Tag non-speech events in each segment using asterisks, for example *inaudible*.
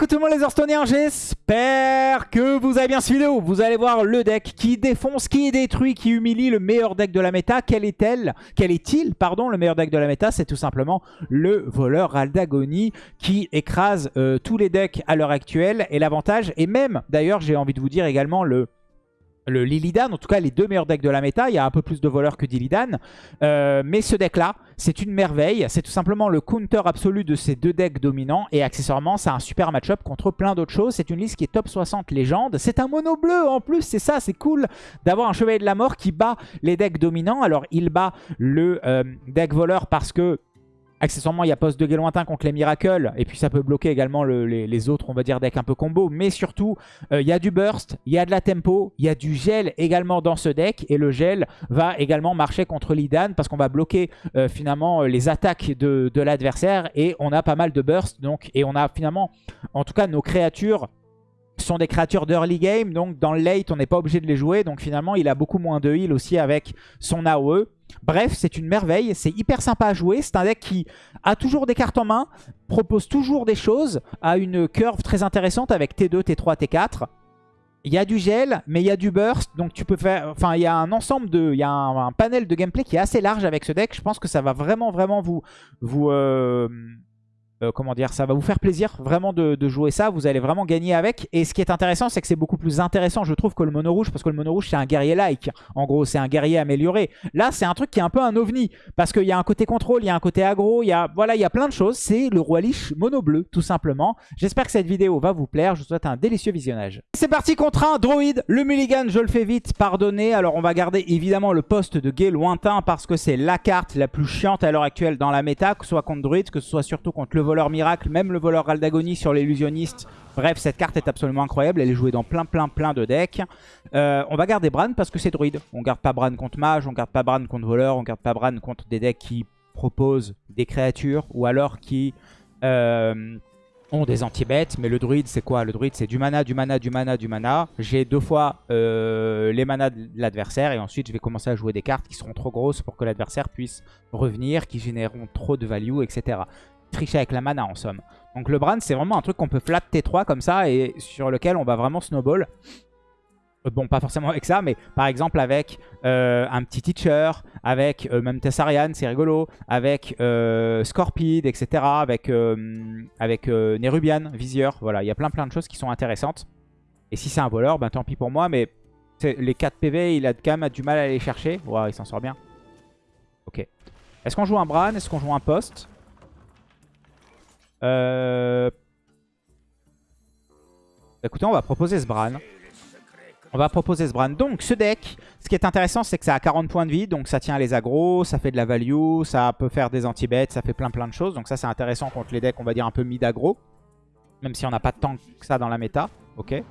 coucou tout le monde les Hearthstoneers, j'espère que vous avez bien cette vidéo. Vous allez voir le deck qui défonce, qui détruit, qui humilie le meilleur deck de la méta. Quel est-elle? Quel est-il, pardon, le meilleur deck de la méta? C'est tout simplement le voleur Aldagoni qui écrase euh, tous les decks à l'heure actuelle. Et l'avantage, et même d'ailleurs j'ai envie de vous dire également le le Lilidan, en tout cas les deux meilleurs decks de la méta. Il y a un peu plus de voleurs que d'Illidan. Euh, mais ce deck-là, c'est une merveille. C'est tout simplement le counter absolu de ces deux decks dominants. Et accessoirement, c'est un super match-up contre plein d'autres choses. C'est une liste qui est top 60 légende. C'est un mono bleu en plus, c'est ça, c'est cool d'avoir un chevalier de la mort qui bat les decks dominants. Alors il bat le euh, deck voleur parce que Accessoirement, il y a poste de guet lointain contre les miracles. Et puis ça peut bloquer également les, autres, on va dire, decks un peu combo. Mais surtout, euh, il y a du burst, il y a de la tempo, il y a du gel également dans ce deck. Et le gel va également marcher contre l'Idan parce qu'on va bloquer euh, finalement les attaques de, de l'adversaire. Et on a pas mal de burst. Donc, et on a finalement, en tout cas, nos créatures sont des créatures d'early game, donc dans le late, on n'est pas obligé de les jouer. Donc finalement, il a beaucoup moins de heal aussi avec son AOE. Bref, c'est une merveille, c'est hyper sympa à jouer. C'est un deck qui a toujours des cartes en main, propose toujours des choses, a une curve très intéressante avec T2, T3, T4. Il y a du gel, mais il y a du burst, donc tu peux faire... Enfin, il y a un ensemble de... Il y a un, panel de gameplay qui est assez large avec ce deck. Je pense que ça va vraiment, vraiment vous... vous euh, euh, comment dire, ça va vous faire plaisir vraiment de, jouer ça. Vous allez vraiment gagner avec. Et ce qui est intéressant, c'est que c'est beaucoup plus intéressant, je trouve, que le mono rouge. Parce que le mono rouge, c'est un guerrier-like. En gros, c'est un guerrier amélioré. Là, c'est un truc qui est un peu un ovni. Parce qu'il y a un côté contrôle, il y a un côté aggro, il y a, voilà, il y a plein de choses. C'est le roi liche mono bleu, tout simplement. J'espère que cette vidéo va vous plaire. Je vous souhaite un délicieux visionnage. C'est parti contre un droïde. Le mulligan, je le fais vite, pardonnez. Alors, on va garder évidemment le poste de guet lointain parce que c'est la carte la plus chiante à l'heure actuelle dans la méta, que ce soit contre druide, que ce soit surtout contre le voleur miracle, même le voleur Aldagonie sur l'illusionniste. Bref, cette carte est absolument incroyable. Elle est jouée dans plein, plein, plein de decks. Euh, on va garder Bran parce que c'est druide. On garde pas Bran contre mage, on garde pas Bran contre voleur, on garde pas Bran contre des decks qui proposent des créatures ou alors qui... Euh, ont des anti-bêtes, mais le druide c'est quoi? Le druide c'est du mana, du mana, du mana, du mana. J'ai deux fois euh, les manas de l'adversaire et ensuite je vais commencer à jouer des cartes qui seront trop grosses pour que l'adversaire puisse revenir, qui généreront trop de value, etc tricher avec la mana en somme. Donc le Bran c'est vraiment un truc qu'on peut flat T3 comme ça et sur lequel on va vraiment snowball. Euh, bon, pas forcément avec ça, mais par exemple avec euh, un petit Teacher, avec euh, même Tessarian, c'est rigolo, avec Scorpide, etc., avec, avec Nerubian, Visieur, voilà, il y a plein plein de choses qui sont intéressantes. Et si c'est un voleur, ben tant pis pour moi, mais les 4 PV, il a quand même du mal à les chercher. Wow, il s'en sort bien. Ok. Est-ce qu'on joue un Bran Est-ce qu'on joue un poste? Euh... Écoutez, on va proposer ce Bran. On va proposer ce Bran. Donc, ce deck, ce qui est intéressant, c'est que ça a 40 points de vie. Donc, ça tient les agros, ça fait de la value, ça peut faire des anti-bêtes, ça fait plein plein de choses. Donc, ça, c'est intéressant contre les decks, on va dire, un peu mid-agro. Même si on n'a pas tant que ça dans la méta. Ok.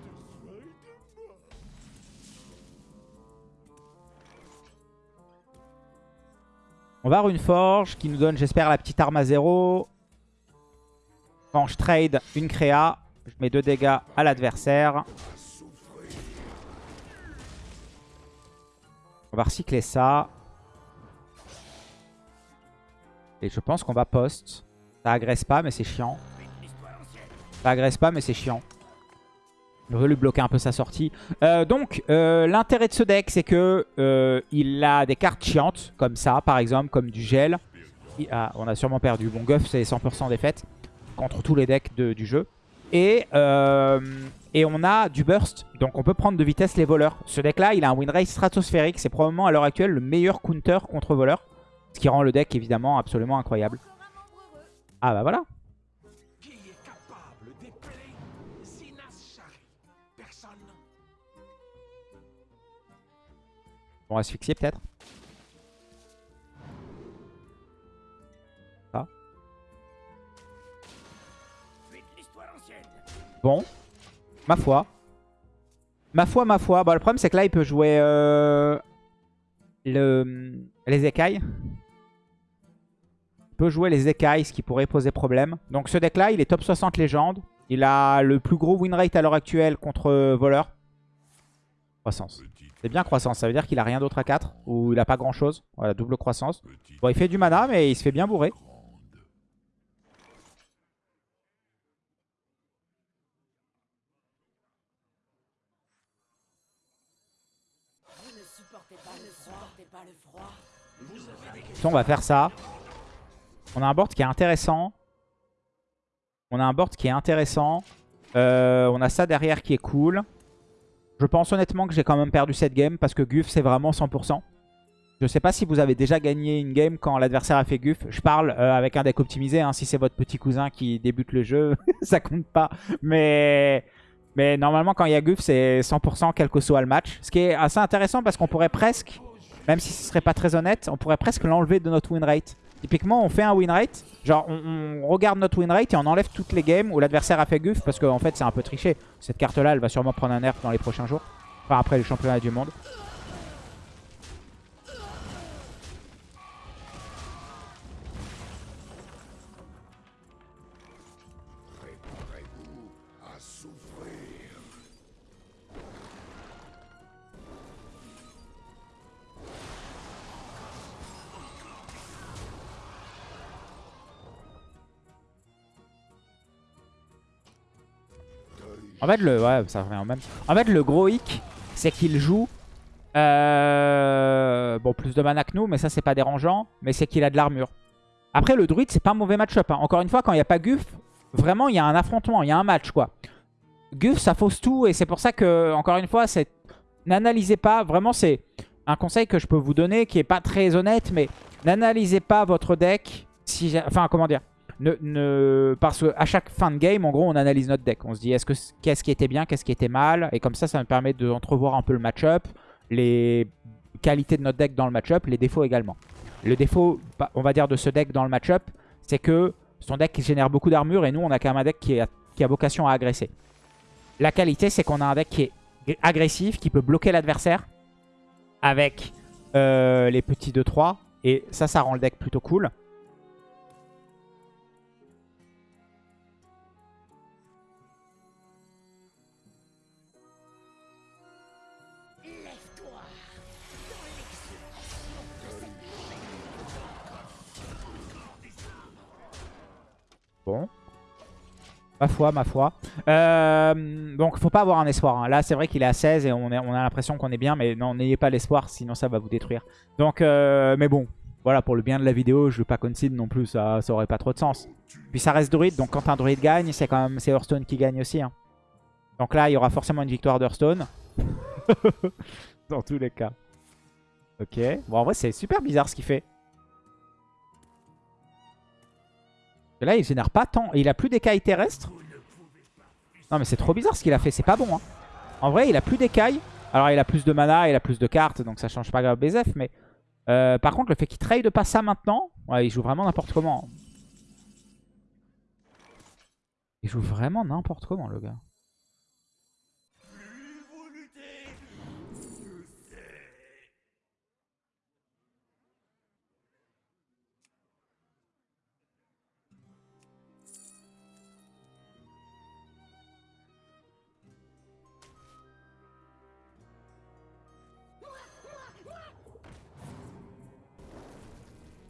On va avoir une forge qui nous donne, j'espère, la petite arme à zéro. Quand je trade une créa, je mets 2 dégâts à l'adversaire. On va recycler ça. Et je pense qu'on va post. Ça agresse pas, mais c'est chiant. Ça agresse pas, mais c'est chiant. Je veux lui bloquer un peu sa sortie. Euh, donc, euh, l'intérêt de ce deck, c'est que euh, il a des cartes chiantes, comme ça, par exemple, comme du gel. Ah, on a sûrement perdu. Bon, Guff, c'est 100% défaite contre tous les decks du jeu. Et, euh, et on a du burst, donc on peut prendre de vitesse les voleurs. Ce deck-là, il a un win rate stratosphérique. C'est probablement à l'heure actuelle le meilleur counter contre voleurs. Ce qui rend le deck évidemment absolument incroyable. Ah bah voilà. On va asphyxier peut-être. Bon. Ma foi. Ma foi, ma foi. Bon, le problème, c'est que là, il peut jouer euh, le, les écailles. Il peut jouer les écailles, ce qui pourrait poser problème. Donc ce deck-là, il est top 60 légende. Il a le plus gros win rate à l'heure actuelle contre voleur. Croissance. C'est bien croissance, ça veut dire qu'il a rien d'autre à 4. Ou il a pas grand chose. Voilà, double croissance. Bon, il fait du mana, mais il se fait bien bourrer. On va faire ça. On a un board qui est intéressant. On a un board qui est intéressant. Euh, on a ça derrière qui est cool. Je pense honnêtement que j'ai quand même perdu cette game parce que Guff c'est vraiment 100%. Je sais pas si vous avez déjà gagné une game quand l'adversaire a fait Guff. Je parle euh, avec un deck optimisé. Hein. Si c'est votre petit cousin qui débute le jeu, *laughs* ça compte pas. Mais, mais normalement quand il y a Guff c'est 100% quel que soit le match. Ce qui est assez intéressant parce qu'on pourrait presque, même si ce serait pas très honnête, on pourrait presque l'enlever de notre win rate. Typiquement, on fait un win rate, genre on, regarde notre win rate et on enlève toutes les games où l'adversaire a fait guff parce qu'en fait c'est un peu triché. Cette carte-là, elle va sûrement prendre un nerf dans les prochains jours. Enfin après les championnats du monde. En fait, le, ouais, gros hic, c'est qu'il joue... Euh, bon, plus de mana que nous, mais ça, c'est pas dérangeant. Mais c'est qu'il a de l'armure. Après, le druide, c'est pas un mauvais match-up. Hein. Encore une fois, quand il n'y a pas Guff, vraiment, il y a un affrontement, il y a un match, quoi. Guff, ça fausse tout. Et c'est pour ça que, encore une fois, c'est n'analysez pas. Vraiment, c'est un conseil que je peux vous donner qui est pas très honnête, mais n'analysez pas votre deck. Si, enfin, comment dire parce qu'à chaque fin de game, en gros, on analyse notre deck. On se dit, est-ce que qu'est-ce qui était bien, qu'est-ce qui était mal? Et comme ça, ça me permet d'entrevoir un peu le match-up, les qualités de notre deck dans le match-up, les défauts également. Le défaut, bah, on va dire, de ce deck dans le match-up, c'est que son deck génère beaucoup d'armure et nous, on a quand même un deck qui, qui a vocation à agresser. La qualité, c'est qu'on a un deck qui est agressif, qui peut bloquer l'adversaire avec euh, les petits 2-3. Et ça, ça rend le deck plutôt cool. Ma foi, ma foi. Euh, donc, faut pas avoir un espoir. Hein. Là, c'est vrai qu'il est à 16 et on, a l'impression qu'on est bien. Mais non, n'ayez pas l'espoir, sinon ça va vous détruire. Donc, euh, mais bon. Voilà, pour le bien de la vidéo, je veux pas concede non plus. Ça, ça aurait pas trop de sens. Puis ça reste druide. Donc, quand un druide gagne, c'est quand même Hearthstone qui gagne aussi. Hein. Donc là, il y aura forcément une victoire d'Hearthstone. *laughs* Dans tous les cas. Ok. Bon, en vrai, c'est super bizarre ce qu'il fait. Là, il génère pas tant. Et il a plus d'écailles terrestres. Non, mais c'est trop bizarre ce qu'il a fait. C'est pas bon. Hein. En vrai, il a plus d'écailles. Alors, il a plus de mana, il a plus de cartes. Donc, ça change pas grave BZF. Mais euh, par contre, le fait qu'il trade pas ça maintenant. Ouais, il joue vraiment n'importe comment. Il joue vraiment n'importe comment, le gars.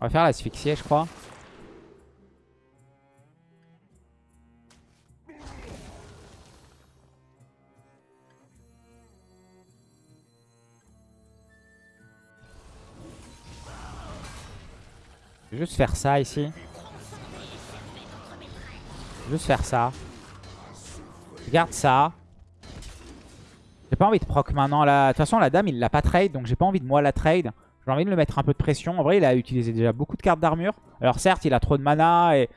On va faire l'asphyxier, je crois. Je vais juste faire ça ici. Juste faire ça. Garde ça. J'ai pas envie de proc maintenant. De toute façon, la dame, il l'a pas trade. Donc j'ai pas envie de moi la trade. J'ai envie de le mettre un peu de pression. En vrai, il a utilisé déjà beaucoup de cartes d'armure. Alors certes, il a trop de mana. Et...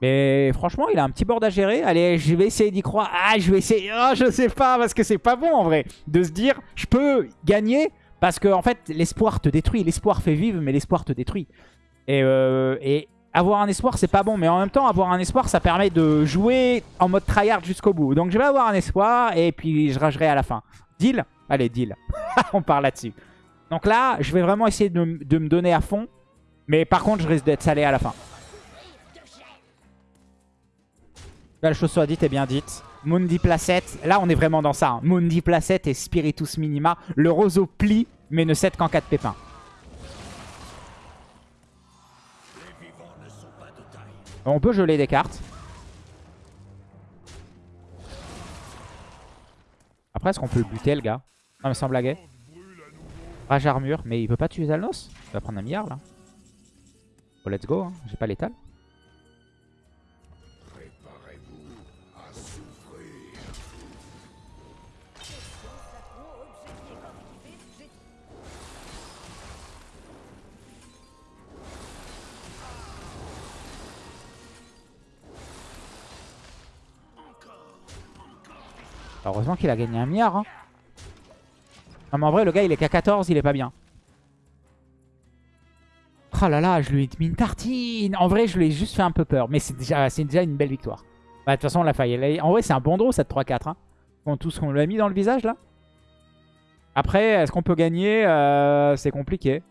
Mais franchement, il a un petit board à gérer. Allez, je vais essayer d'y croire. Ah, je vais essayer. Oh, je sais pas, parce que c'est pas bon en vrai. De se dire, je peux gagner. Parce que en fait, l'espoir te détruit. L'espoir fait vivre, mais l'espoir te détruit. Et, euh, avoir un espoir, c'est pas bon. Mais en même temps, avoir un espoir, ça permet de jouer en mode tryhard jusqu'au bout. Donc je vais avoir un espoir et puis je ragerai à la fin. Deal? Allez, deal. *laughs* On part là-dessus. Donc là, je vais vraiment essayer de, me donner à fond. Mais par contre, je risque d'être salé à la fin. La chose soit dite et bien dite. Mundi Placette. Là, on est vraiment dans ça. Hein. Mundi Placette et Spiritus Minima. Le roseau plie, mais ne cède qu'en 4 pépins. On peut geler des cartes. Après, est-ce qu'on peut le buter, le gars? Non, mais sans blaguer. Rage armure, mais il peut pas tuer Zalnos Il va prendre un milliard là. Oh, let's go, hein. j'ai pas l'étal. Heureusement qu'il a gagné un milliard. Hein. Non mais en vrai le gars il est qu'à 14, il est pas bien. Oh là là, je lui ai mis une tartine. En vrai je lui ai juste fait un peu peur. Mais c'est déjà, une belle victoire. Bah, de toute façon on l'a failli. En vrai c'est un bon draw cette 3-4. Hein. Tout ce qu'on lui a mis dans le visage là. Après est-ce qu'on peut gagner? Euh, C'est compliqué.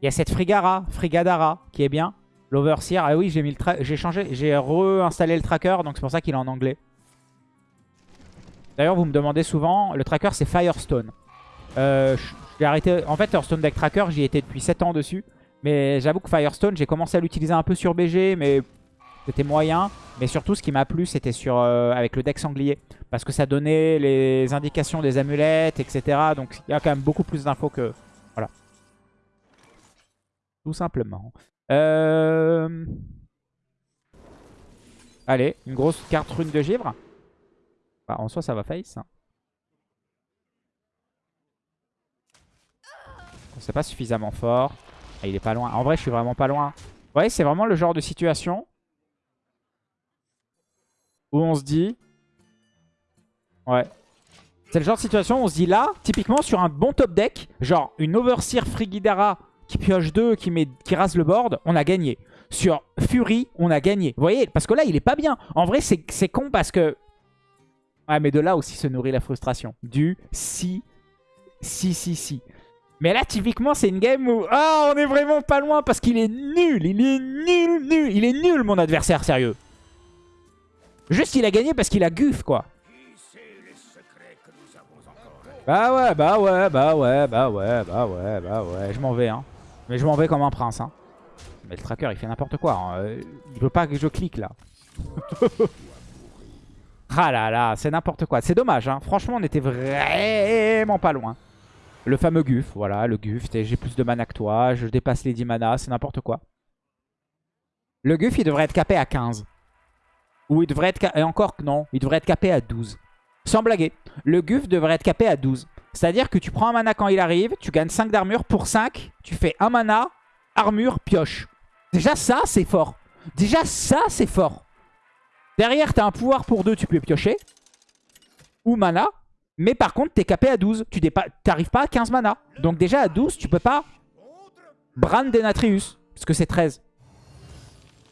Il y a cette Frigara, Frigadara qui est bien. L'Overseer. Ah oui j'ai changé, j'ai réinstallé le tracker donc c'est pour ça qu'il est en anglais. D'ailleurs, vous me demandez souvent, le tracker c'est Firestone. Euh, j'ai arrêté, en fait, Firestone Deck Tracker, j'y étais depuis 7 ans dessus. Mais j'avoue que Firestone, j'ai commencé à l'utiliser un peu sur BG, mais c'était moyen. Mais surtout, ce qui m'a plu, c'était sur euh, avec le deck sanglier. Parce que ça donnait les indications des amulettes, etc. Donc, il y a quand même beaucoup plus d'infos que... Voilà. Tout simplement. Euh... Allez, une grosse carte rune de givre. Bah, en soi, ça va face. Hein. C'est pas suffisamment fort. Ah, il est pas loin. En vrai, je suis vraiment pas loin. Ouais, c'est vraiment le genre de situation où on se dit... Ouais. C'est le genre de situation où on se dit là, typiquement sur un bon top deck, genre une Overseer Frigidara qui pioche 2, qui, qui rase le board, on a gagné. Sur Fury, on a gagné. Vous voyez Parce que là, il est pas bien. En vrai, c'est con parce que Ouais, mais de là aussi se nourrit la frustration. Du si, si, si, si. Mais là, typiquement, c'est une game où... Ah, on est vraiment pas loin parce qu'il est nul. Il est nul, nul. Il est nul, mon adversaire, sérieux. Juste, il a gagné parce qu'il a guff, quoi. Bah ouais, bah ouais, bah ouais, bah ouais, bah ouais, bah ouais. Je m'en vais, hein. Mais je m'en vais comme un prince, hein. Mais le tracker, il fait n'importe quoi. Hein. Il veut pas que je clique, là. *laughs* Ah là là, c'est n'importe quoi. C'est dommage, hein. franchement, on était vraiment pas loin. Le fameux Guf, voilà, le Guf. J'ai plus de mana que toi, je dépasse les 10 mana, c'est n'importe quoi. Le Guf, il devrait être capé à 15. Ou il devrait être... Et encore non, il devrait être capé à 12. Sans blaguer, le Guf devrait être capé à 12. C'est-à-dire que tu prends un mana quand il arrive, tu gagnes 5 d'armure. Pour 5, tu fais un mana, armure, pioche. Déjà ça, c'est fort. Déjà ça, c'est fort. Derrière, t'as un pouvoir pour deux, tu peux piocher. Ou mana. Mais par contre, t'es capé à 12. Tu n'arrives pas à 15 mana. Donc déjà, à 12, tu peux pas Brand Denatrius. Parce que c'est 13.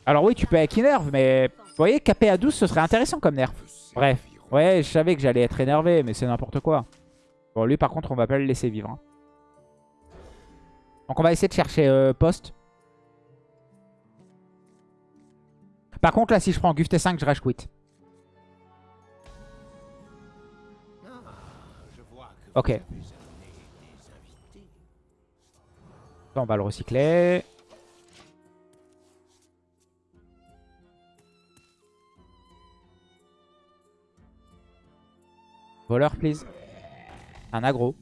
Alors oui, tu peux avec Inerve, mais vous voyez, capé à 12, ce serait intéressant comme nerf. Bref. Ouais, je savais que j'allais être énervé, mais c'est n'importe quoi. Bon, lui, par contre, on va pas le laisser vivre. Hein. Donc on va essayer de chercher euh, poste. Par contre, là, si je prends Guf T5, je rage quit. Ok. On va le recycler. Voleur, please. Un aggro.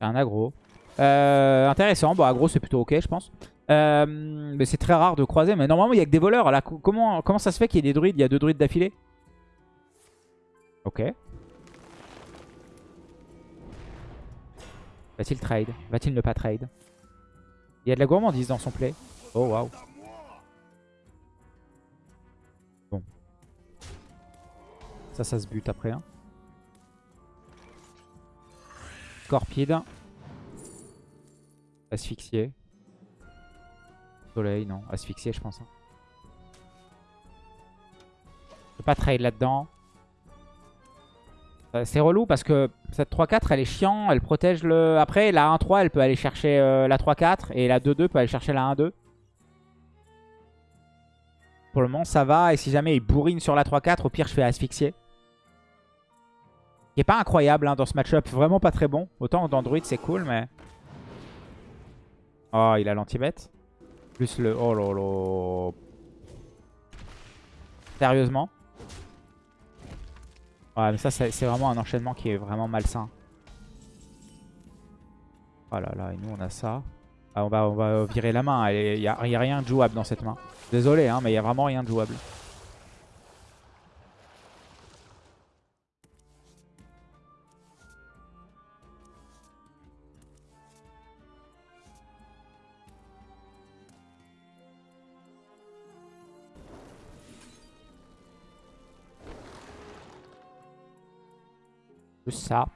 Un aggro. Euh, intéressant. Bon, aggro, c'est plutôt ok, je pense. Euh, mais c'est très rare de croiser. Mais normalement, il y a que des voleurs. Là, comment, comment ça se fait qu'il y ait des druides? Il y a deux druides d'affilée? Ok. Va-t-il trade? Va-t-il ne pas trade? Il y a de la gourmandise dans son play. Oh, waouh. Bon. Ça, ça se bute après. Hein. Scorpide. Asphyxié. Soleil, non. Asphyxié, je pense. Hein. Je peux pas trade là-dedans. Euh, c'est relou parce que cette 3-4, elle est chiant. Elle protège le... Après, la 1-3, elle peut aller chercher euh, la 3-4. Et la 2-2 peut aller chercher la 1-2. Pour le moment, ça va. Et si jamais il bourrine sur la 3-4, au pire, je fais asphyxier. Qui est pas incroyable hein, dans ce match-up. Vraiment pas très bon. Autant dans Druid, c'est cool, mais... Oh, il a l'anti-bête. Plus le... Oh là. Sérieusement? Ouais, mais ça, c'est vraiment un enchaînement qui est vraiment malsain. Oh là là, et nous, on a ça. Ah, on, va, on va virer la main. Il n'y a rien de jouable dans cette main. Désolé, hein, mais il n'y a vraiment rien de jouable. Ça.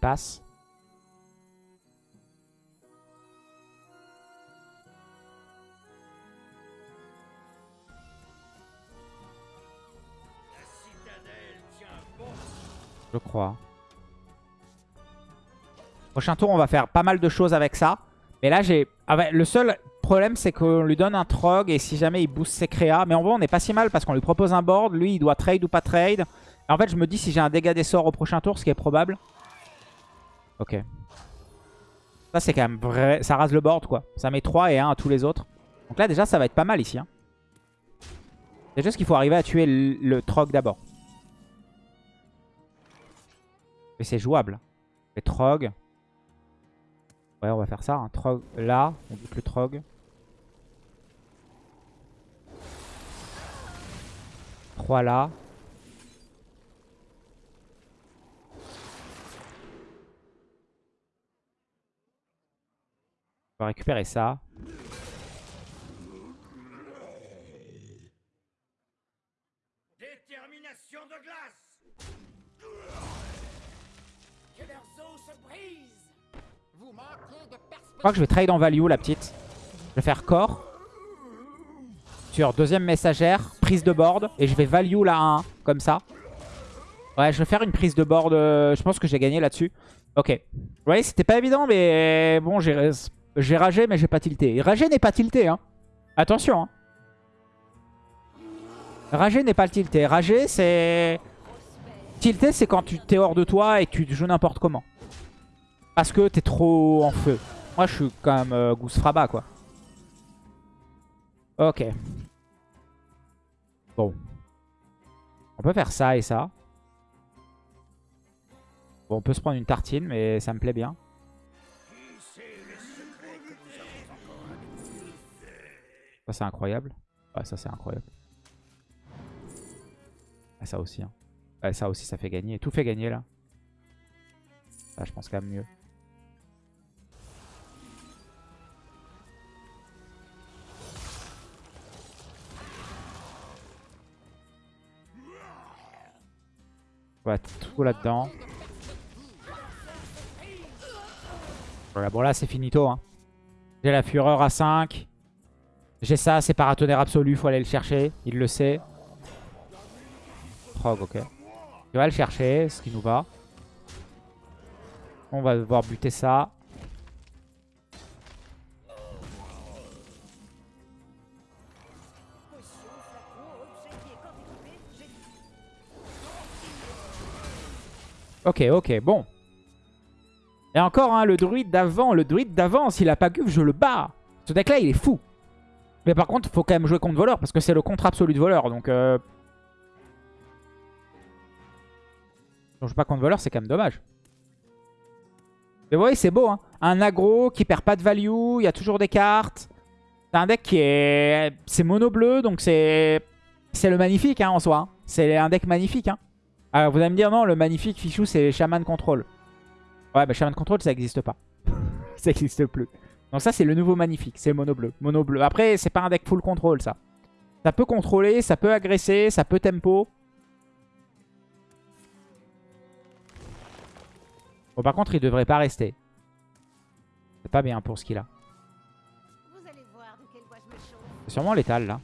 Passe. Je crois. Prochain tour, on va faire pas mal de choses avec ça. Mais là, j'ai... Ah le seul problème, c'est qu'on lui donne un Trog et si jamais il booste ses créas. Mais en vrai, on n'est pas si mal parce qu'on lui propose un board. Lui, il doit trade ou pas trade. En fait, je me dis si j'ai un dégât des sorts au prochain tour, ce qui est probable. Ok. Ça, c'est quand même vrai. Ça rase le board, quoi. Ça met 3 et 1 à tous les autres. Donc là, déjà, ça va être pas mal ici. Hein. C'est juste qu'il faut arriver à tuer le, Trog d'abord. Mais c'est jouable. Et Trog. Ouais, on va faire ça. Un Trog là. On bute le Trog. 3 là. On va récupérer ça. Détermination de glace je crois que je vais trade en value la petite. Je vais faire corps. Sur deuxième messagère, prise de board. Et je vais value la 1 comme ça. Ouais, je vais faire une prise de board. Euh, je pense que j'ai gagné là-dessus. Ok. Vous voyez, c'était pas évident, mais bon, j'ai ragé, mais j'ai pas tilté. Ragé n'est pas tilté, hein. Attention, hein. Ragé n'est pas tilté. Ragé, c'est... Tilté, c'est quand tu t'es hors de toi et tu joues n'importe comment. Parce que t'es trop en feu. Moi, je suis quand même euh, Goose Fraba, quoi. Ok. Bon. On peut faire ça et ça. Bon, on peut se prendre une tartine, mais ça me plaît bien. Ça, c'est incroyable. Ouais, ça, c'est incroyable. Ah, ça aussi. Hein. Ouais, ça aussi, ça fait gagner. Tout fait gagner, là. Ça, je pense quand même mieux. tout là-dedans. Voilà, bon là c'est finito. Hein. J'ai la fureur à 5. J'ai ça, c'est paratonnerre absolu, faut aller le chercher. Il le sait. Frog, ok. Il va le chercher, ce qui nous va. On va devoir buter ça. Ok, ok, bon. Et encore, hein, le druide d'avant, le druide d'avant, s'il a pas guf, je le bats. Ce deck là, il est fou. Mais par contre, il faut quand même jouer contre voleur, parce que c'est le contre absolu de voleur. Donc, euh... si on joue pas contre voleur, c'est quand même dommage. Mais vous voyez, c'est beau. Hein. Un aggro qui perd pas de value, il y a toujours des cartes. C'est un deck qui est... C'est mono bleu, donc c'est... C'est le magnifique hein, en soi. Hein. C'est un deck magnifique. Hein. Alors vous allez me dire, non, le magnifique Fichou, c'est Shaman Control. Ouais, bah Shaman Control, ça n'existe pas. *laughs* ça n'existe plus. Donc ça, c'est le nouveau magnifique. C'est le mono bleu. Mono bleu. Après, c'est pas un deck full control, ça. Ça peut contrôler, ça peut agresser, ça peut tempo. Bon, par contre, il devrait pas rester. C'est pas bien pour ce qu'il a. C'est sûrement létal, là.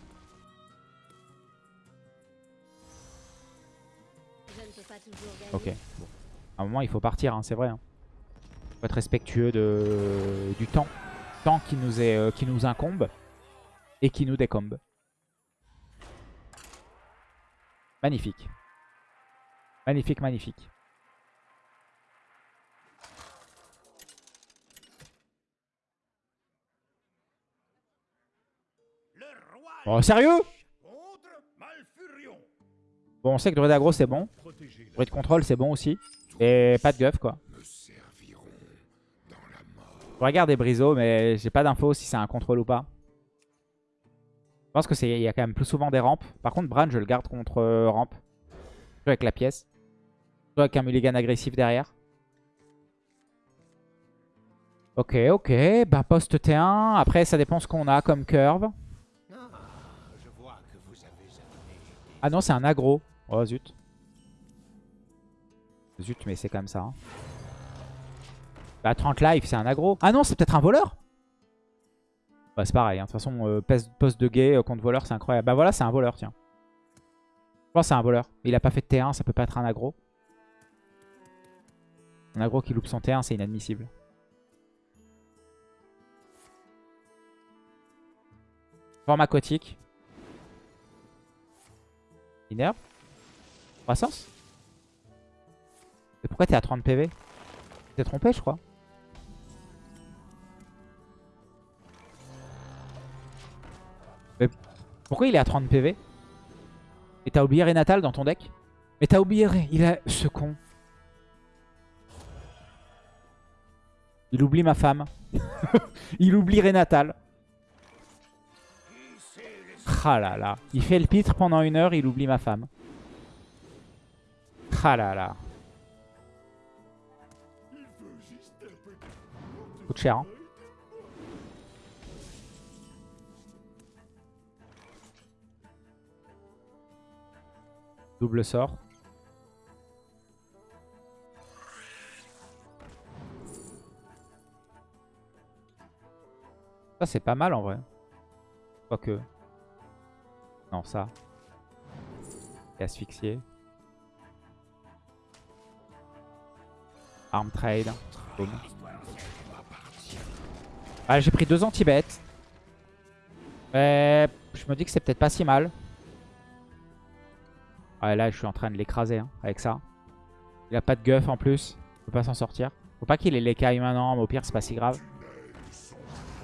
Ok. À un moment, il faut partir, hein, c'est vrai. Hein. faut être respectueux de... du temps. Temps qui nous, est, euh, qui nous incombe et qui nous décombe. Magnifique. Magnifique, magnifique. Oh, sérieux? Bon, on sait que Druid aggro c'est bon. Druid contrôle c'est bon aussi. Et pas de guff quoi. Je regarder Brizo, mais j'ai pas d'infos si c'est un contrôle ou pas. Je pense que c'est il y a quand même plus souvent des rampes. Par contre, Bran, je le garde contre euh, rampe. Avec la pièce. Avec un mulligan agressif derrière. Ok, ok. Bah, poste T1. Après, ça dépend ce qu'on a comme curve. Ah non, c'est un aggro. Oh, zut. Zut, mais c'est comme ça. Hein. Bah, 30 life, c'est un aggro. Ah non, c'est peut-être un voleur Bah, c'est pareil. Hein. De toute façon, euh, poste de gay euh, contre voleur, c'est incroyable. Bah voilà, c'est un voleur, tiens. Je pense que c'est un voleur. Il a pas fait de T1, ça peut pas être un aggro. Un aggro qui loupe son T1, c'est inadmissible. Forme aquatique. Croissance Mais pourquoi t'es à 30 PV T'es trompé, je crois. Mais pourquoi il est à 30 PV Et t'as oublié Renatal dans ton deck? Mais t'as oublié... Il a... Ce con. Il oublie ma femme. *laughs* il oublie Renatal. Ah. Il fait le pitre pendant une heure, il oublie ma femme. Ah. Coûte cher. Hein. Double sort. Ça c'est pas mal en vrai. Quoique. Non, ça. Et asphyxié. Arm trade. Ah, j'ai pris deux anti-bêtes. Mais je me dis que c'est peut-être pas si mal. Ah, là, je suis en train de l'écraser hein, avec ça. Il a pas de guff en plus. Il peut pas s'en sortir. Faut pas qu'il ait l'écaille maintenant, mais au pire, c'est pas si grave.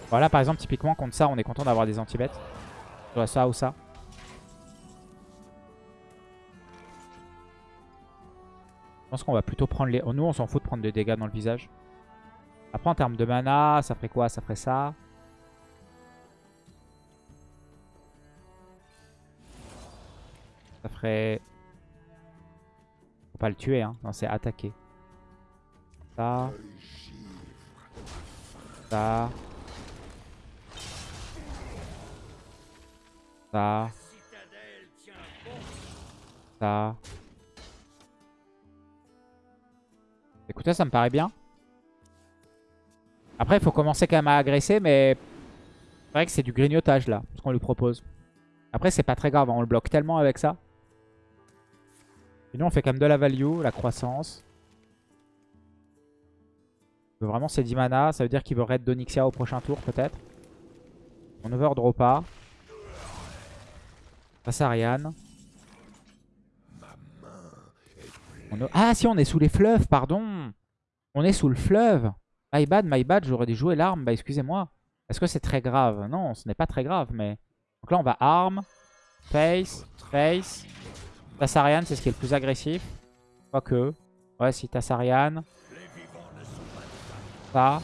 Voilà, par exemple, typiquement, contre ça, on est content d'avoir des anti-bêtes. Soit ça ou ça. Je pense qu'on va plutôt prendre les... Nous, on s'en fout de prendre des dégâts dans le visage. Après, en termes de mana, ça ferait quoi? Ça ferait ça. Ça ferait... Faut pas le tuer, hein. Non, c'est attaquer. Ça. Ça. Ça. Ça. Écoutez, ça me paraît bien. Après, il faut commencer quand même à agresser, mais c'est vrai que c'est du grignotage là, ce qu'on lui propose. Après, c'est pas très grave, on le bloque tellement avec ça. Et nous, on fait quand même de la value, la croissance. Vraiment, c'est 10 mana. Ça veut dire qu'il veut raid d'Onyxia au prochain tour, peut-être. On overdraw pas. Passe à Ariane. Ah si, on est sous les fleuves, pardon. On est sous le fleuve. My bad, my bad, j'aurais dû jouer l'arme. Bah excusez-moi. Est-ce que c'est très grave? Non, ce n'est pas très grave, mais... Donc là, on va arme, face, face. Tassarian, c'est ce qui est le plus agressif. Quoique. Ouais, si Tassarian. Ça.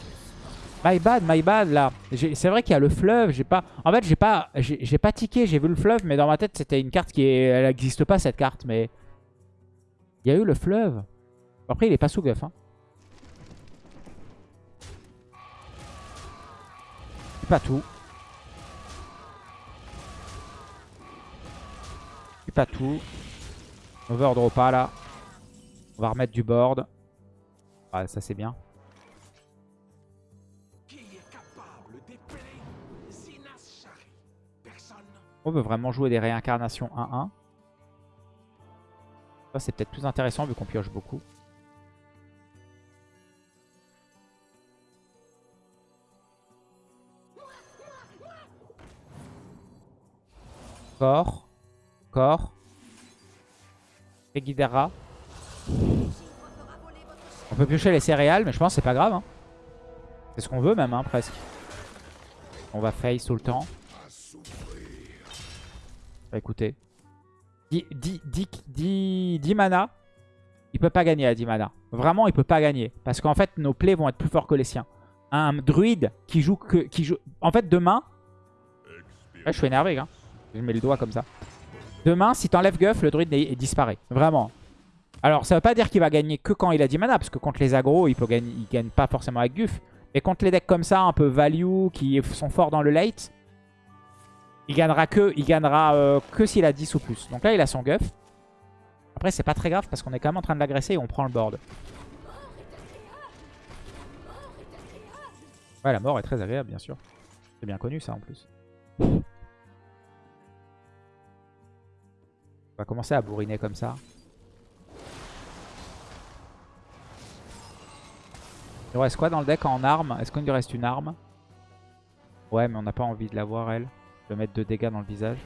My bad, my bad, là. C'est vrai qu'il y a le fleuve. J'ai pas... En fait, j'ai pas j'ai pas tiqué. J'ai vu le fleuve, mais dans ma tête, c'était une carte qui... Est... Elle n'existe pas, cette carte, mais... Il y a eu le fleuve. Après, il est pas sous guff. Hein. pas tout. pas tout. Overdraw pas là. On va remettre du board. Ah, ça c'est bien. On veut vraiment jouer des réincarnations 1-1 c'est peut-être plus intéressant vu qu'on pioche beaucoup. Corps. Corps. Guidera. On peut piocher les céréales, mais je pense que c'est pas grave. Hein. C'est ce qu'on veut même, hein, presque. On va face tout le temps. Bah, écoutez. 10, mana, il peut pas gagner à 10 mana. Vraiment, il peut pas gagner. Parce qu'en fait, nos plays vont être plus forts que les siens. un druide qui joue que... Qui joue... En fait, demain... Ouais, je suis énervé, hein. Je mets le doigt comme ça. Demain, si t'enlèves Guff, le druide disparaît. Vraiment. Alors, ça veut pas dire qu'il va gagner que quand il a 10 mana, parce que contre les agros, il, peut gagner, il gagne pas forcément avec Guff. Mais contre les decks comme ça, un peu value, qui sont forts dans le late, il gagnera que, il gagnera, euh, que s'il a 10 ou plus. Donc là, il a son Guff. Après, c'est pas très grave parce qu'on est quand même en train de l'agresser et on prend le board. Ouais, la mort est très agréable, bien sûr. C'est bien connu, ça, en plus. On va commencer à bourriner comme ça. Il reste quoi dans le deck en arme Est-ce qu'il lui reste une arme? Ouais, mais on n'a pas envie de la voir, elle. Je vais mettre deux dégâts dans le visage.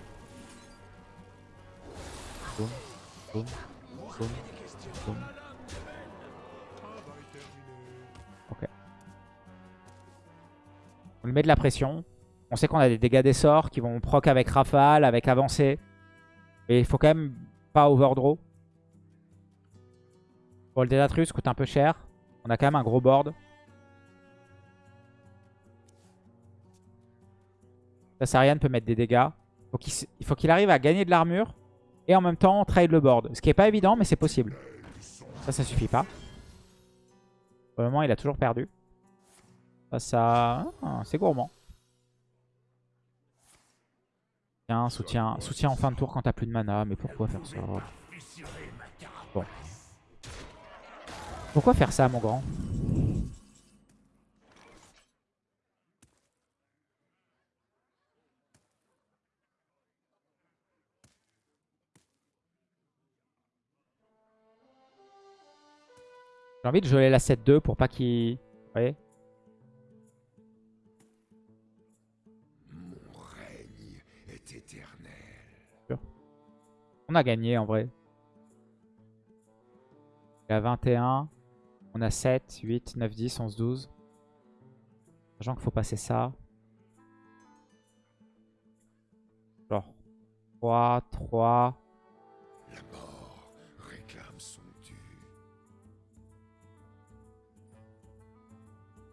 Ok. On lui met de la pression. On sait qu'on a des dégâts des sorts qui vont proc avec rafale, avec avancée. Et il faut quand même pas overdraw. Bon, le Délatrus coûte un peu cher. On a quand même un gros board. Sassarian peut mettre des dégâts. il faut qu'il arrive à gagner de l'armure et en même temps trade le board. Ce qui n'est pas évident, mais c'est possible. Ça, ça suffit pas. Pour le moment, il a toujours perdu. Ça, ça... Ah, c'est gourmand. Soutien, soutien en fin de tour quand t'as plus de mana. Mais pourquoi faire ça Bon. Pourquoi faire ça, mon grand? J'ai envie de geler la 7-2 pour pas qu'il... Vous voyez? On a gagné en vrai. Il y a 21. On a 7, 8, 9, 10, 11, 12. Sachant qu'il faut passer ça. Genre 3, 3,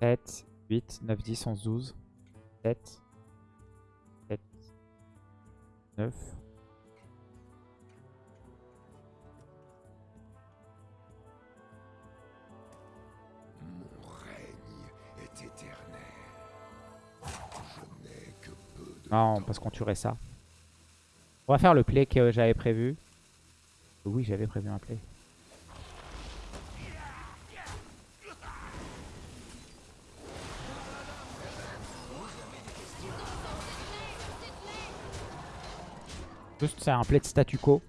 7, 8, 9, 10, 11, 12, 7, 7, 9. Non, parce qu'on tuerait ça. On va faire le play que j'avais prévu. Oui, j'avais prévu un play. Juste c'est un play de statu quo.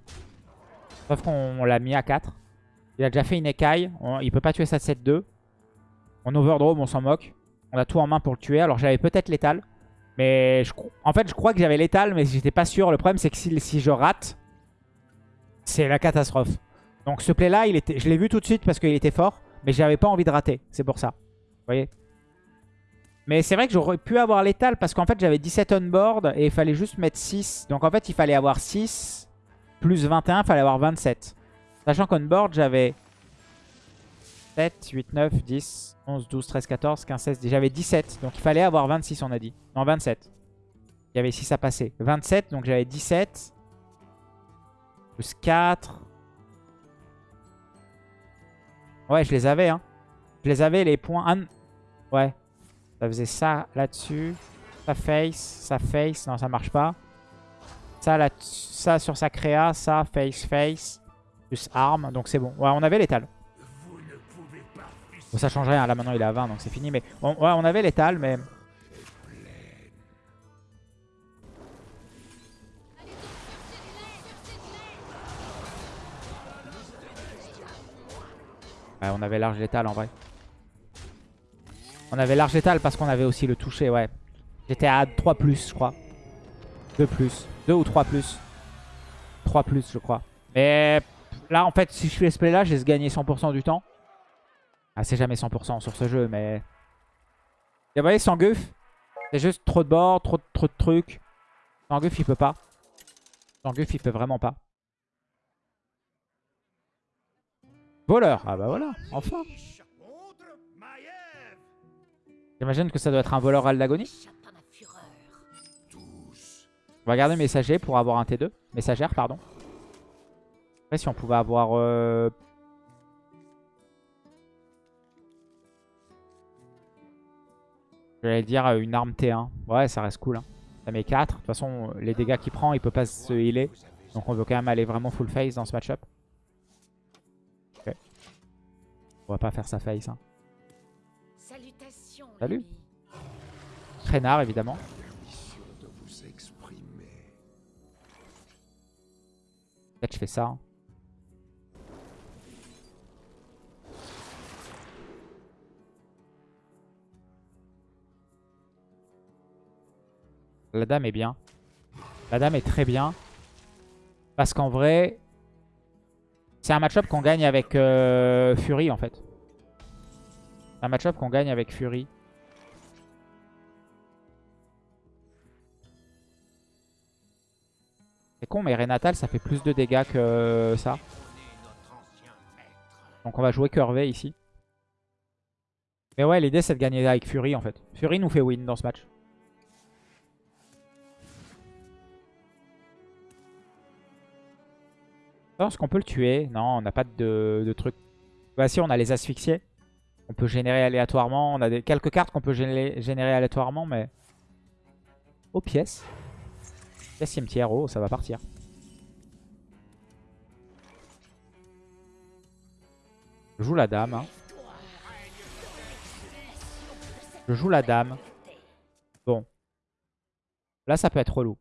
Sauf qu'on l'a mis à 4. Il a déjà fait une écaille. il peut pas tuer sa 7-2. On overdraw, on s'en moque. On a tout en main pour le tuer. Alors j'avais peut-être l'étal. Mais en fait je crois que j'avais l'étal mais j'étais pas sûr. Le problème c'est que si, je rate, c'est la catastrophe. Donc ce play là, il était, je l'ai vu tout de suite parce qu'il était fort. Mais j'avais pas envie de rater. C'est pour ça. Vous voyez? Mais c'est vrai que j'aurais pu avoir l'étal parce qu'en fait j'avais 17 on board et il fallait juste mettre 6. Donc en fait il fallait avoir 6 plus 21, il fallait avoir 27. Sachant qu'on board j'avais 7, 8, 9, 10, 11, 12, 13, 14, 15, 16. J'avais 17 donc il fallait avoir 26 on a dit. Non 27. Il y avait 6 à passer. 27 donc j'avais 17 plus 4. Ouais je les avais hein. Je les avais les points... Ouais. Ça faisait ça là-dessus. Ça face, ça face. Non, ça marche pas. Ça, là, ça sur sa créa, ça face, face. Plus arme. Donc c'est bon. Ouais, on avait l'étal. Bon, ça change rien. Là, maintenant, il est à 20, donc c'est fini. Mais ouais, on avait l'étal, mais... Ouais, on avait large l'étal en vrai. On avait large étal parce qu'on avait aussi le toucher, ouais. J'étais à 3 plus, je crois. 2 plus. 2 ou 3 plus. 3 plus, je crois. Mais là, en fait, si je fais ce play là, j'ai gagné 100% du temps. Ah, c'est jamais 100% sur ce jeu, mais... Et vous voyez, sans guff, c'est juste trop de bords, trop, trop de trucs. Sans guff, il peut pas. Sans guff, il peut vraiment pas. Voleur. Ah bah voilà, enfin. J'imagine que ça doit être un voleur Aldagonie. On va garder messager pour avoir un T2. Messagère, pardon. Après, si on pouvait avoir... Euh... J'allais dire une arme T1. Ouais, ça reste cool. Hein. Ça met 4. De toute façon, les dégâts qu'il prend, il peut pas se healer. Donc on veut quand même aller vraiment full face dans ce match-up. Ok. On va pas faire sa face. Hein. Salut. Traînard, évidemment. Peut-être je fais ça. Hein. La dame est bien. La dame est très bien. Parce qu'en vrai, c'est un match-up qu'on gagne avec euh, Fury en fait. Un match-up qu'on gagne avec Fury. C'est con, mais Renatal, ça fait plus de dégâts que ça. Donc on va jouer curvé ici. Mais ouais, l'idée c'est de gagner avec Fury en fait. Fury nous fait win dans ce match. Est-ce qu'on peut le tuer Non, on n'a pas de, truc. Bah si, on a les asphyxiés. On peut générer aléatoirement. On a quelques cartes qu'on peut générer, aléatoirement, mais... Oh, pièce. Pièce cimetière, oh, ça va partir. Je joue la dame. Hein. Je joue la dame. Bon. Là, ça peut être relou.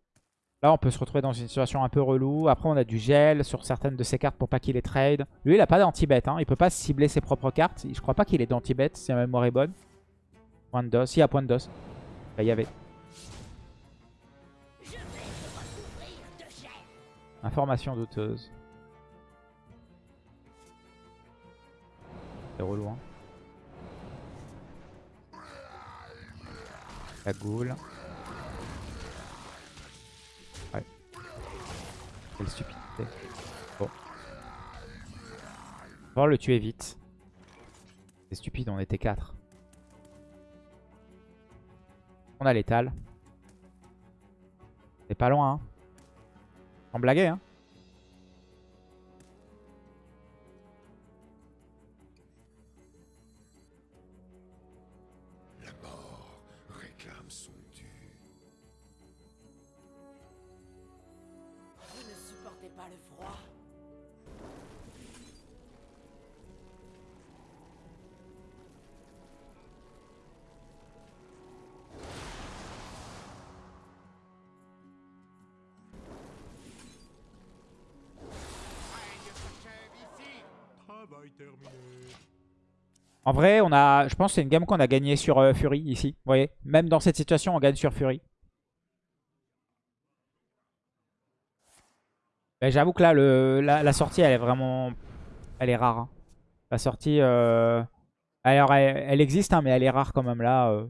Là, on peut se retrouver dans une situation un peu relou. Après, on a du gel sur certaines de ses cartes pour pas qu'il les trade. Lui, il a pas d'anti-bet. Hein. Il peut pas cibler ses propres cartes. Je crois pas qu'il ait d'anti-bet, si la mémoire est bonne. Point de dos. Si, a point de dos. il y avait. Information douteuse. C'est relou, hein. La goule. Quelle stupidité. Bon. On va le tuer vite. C'est stupide, on était 4. On a l'étal. C'est pas loin, hein. Sans blaguer, hein. En vrai, on a, je pense que c'est une game qu'on a gagné sur euh, Fury ici. Vous voyez Même dans cette situation, on gagne sur Fury. J'avoue que là, la, sortie, elle est vraiment... Elle est rare. Hein. La sortie... Euh... Alors, elle, existe, hein, mais elle est rare quand même là. Euh...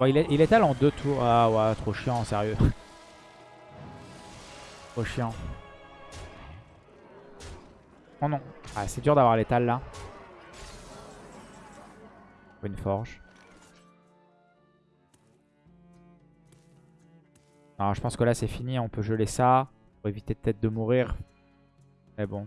Il, est, il étale en deux tours. Ah ouais, trop chiant, sérieux. *laughs* trop chiant. Oh non. Ah, c'est dur d'avoir l'étal là. Une forge. Alors je pense que là c'est fini, on peut geler ça. Pour éviter peut-être de mourir. Mais bon.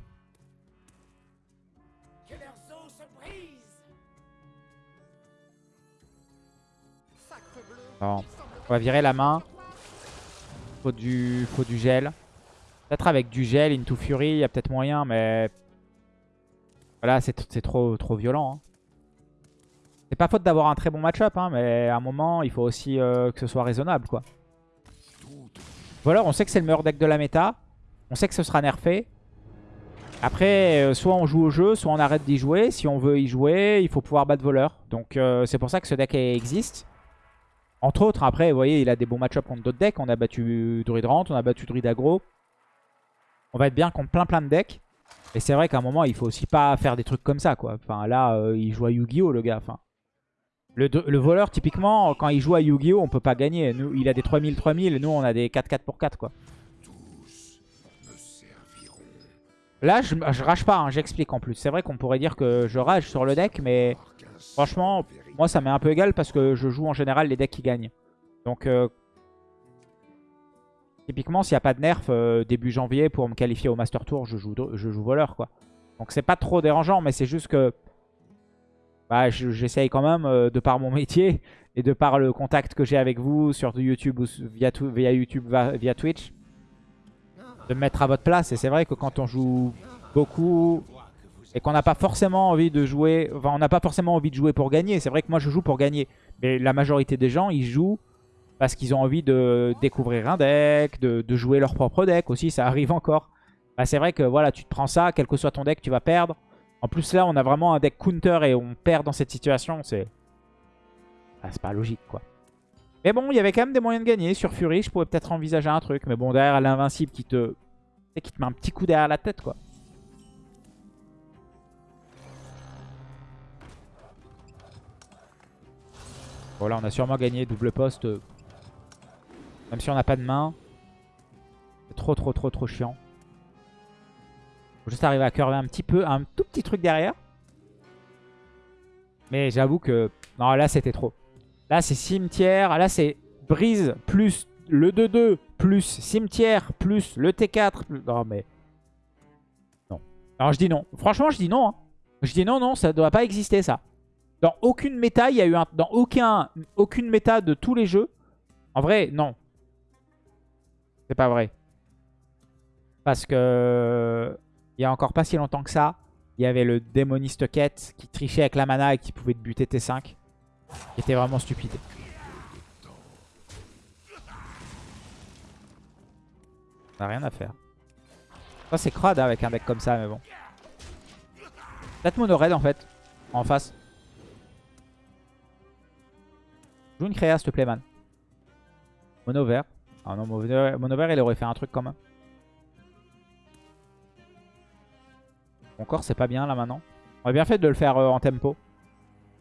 Bon. On va virer la main. Faut du, faut du gel. Peut-être avec du gel, Into Fury, il y a peut-être moyen, mais... Voilà, c'est trop, violent. Hein. C'est pas faute d'avoir un très bon match-up, hein, mais à un moment, il faut aussi euh, que ce soit raisonnable, quoi. Voilà, on sait que c'est le meilleur deck de la méta. On sait que ce sera nerfé. Après, euh, soit on joue au jeu, soit on arrête d'y jouer. Si on veut y jouer, il faut pouvoir battre voleur. Donc euh, c'est pour ça que ce deck existe. Entre autres, après, vous voyez, il a des bons match-up contre d'autres decks. On a battu Druid Rant, on a battu Druid Aggro. On va être bien contre plein plein de decks. Et c'est vrai qu'à un moment, il faut aussi pas faire des trucs comme ça, quoi. Enfin, là, euh, il joue à Yu-Gi-Oh, le gars. Le, voleur, typiquement, quand il joue à Yu-Gi-Oh, on peut pas gagner. Il a des 3000-3000, nous, on a des 4-4 pour 4, quoi. Là, je, je rage pas, hein, j'explique en plus. C'est vrai qu'on pourrait dire que je rage sur le deck, mais franchement, moi ça m'est un peu égal parce que je joue en général les decks qui gagnent. Donc, euh, typiquement, s'il n'y a pas de nerf euh, début janvier pour me qualifier au Master Tour, je joue, je joue voleur, quoi. Donc c'est pas trop dérangeant, mais c'est juste que bah, j'essaye quand même, euh, de par mon *laughs* métier et de par le contact que j'ai avec vous sur YouTube ou via, YouTube, via Twitch, de me mettre à votre place. Et c'est vrai que quand on joue beaucoup et qu'on n'a pas forcément envie de jouer, on n'a pas forcément envie de jouer pour gagner. C'est vrai que moi je joue pour gagner, mais la majorité des gens ils jouent parce qu'ils ont envie de découvrir un deck, de, jouer leur propre deck aussi, ça arrive encore. Bah, c'est vrai que voilà, tu te prends ça, quel que soit ton deck, tu vas perdre. En plus là, on a vraiment un deck counter et on perd dans cette situation, c'est bah, pas logique quoi. Mais bon, il y avait quand même des moyens de gagner. Sur Fury, je pourrais peut-être envisager un truc. Mais bon, derrière l'invincible qui te... qui te met un petit coup derrière la tête quoi. Voilà, on a sûrement gagné double poste. Même si on n'a pas de main. C'est trop, trop, trop, trop chiant. Faut juste arriver à curver un petit peu, un tout petit truc derrière. Mais j'avoue que... Non, là, c'était trop. Là, c'est cimetière. Là, c'est brise plus le 2-2 plus cimetière plus le T4. Non, mais... Non. Alors, je dis non. Franchement, je dis non. Hein. Je dis non, non, ça ne doit pas exister, ça. Dans aucune méta, il y a eu un... Dans aucun, aucune méta de tous les jeux. En vrai, non. C'est pas vrai. Parce que... Il y a encore pas si longtemps que ça, il y avait le démoniste quête qui trichait avec la mana et qui pouvait te buter T5. Qui était vraiment stupide. On a rien à faire. Ça c'est crade hein, avec un deck comme ça, mais bon. Peut-être mono red en fait, en face. Joue une créa s'il te plaît man. Mono vert. Ah non, vert il aurait fait un truc quand même. Mon corps, c'est pas bien là maintenant. On aurait bien fait de le faire euh, en tempo.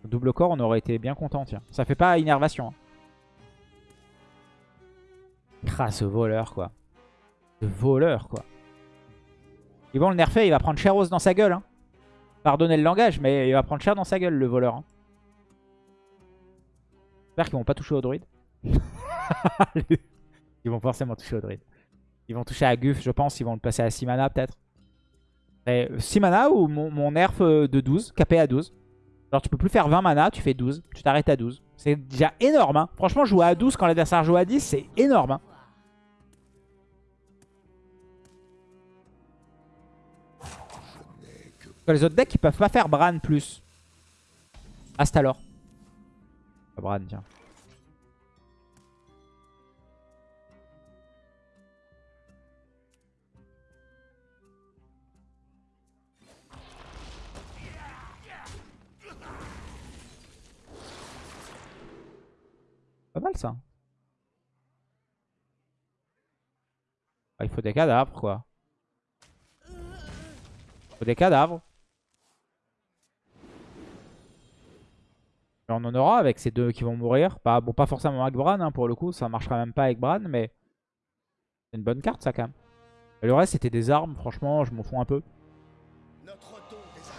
Double corps, on aurait été bien content, tiens. Ça fait pas innervation. Hein. ce voleur, quoi. Ce voleur, quoi. Ils vont le nerfer, il va prendre cher dans sa gueule. Hein. Pardonnez le langage, mais il va prendre cher dans sa gueule, le voleur. Hein. J'espère qu'ils vont pas toucher au druide. *laughs* ils vont forcément toucher au druide. Ils vont toucher à Guff, je pense. Ils vont le passer à Simana, peut-être. 6 mana ou mon, nerf euh, de 12, capé à 12. Alors tu peux plus faire 20 mana, tu fais 12, tu t'arrêtes à 12. C'est déjà énorme. Hein. Franchement, jouer à 12 quand l'adversaire joue à 10, c'est énorme. Hein. Les autres decks, ils peuvent pas faire Bran plus. Astalor. Bran, tiens. Pas mal ça. Ah, il faut des cadavres quoi. Il faut des cadavres. on en aura avec ces deux qui vont mourir. Pas, bon, pas forcément avec Bran hein, pour le coup. Ça marchera même pas avec Bran. Mais c'est une bonne carte ça quand même. le reste c'était des armes. Franchement je m'en fous un peu.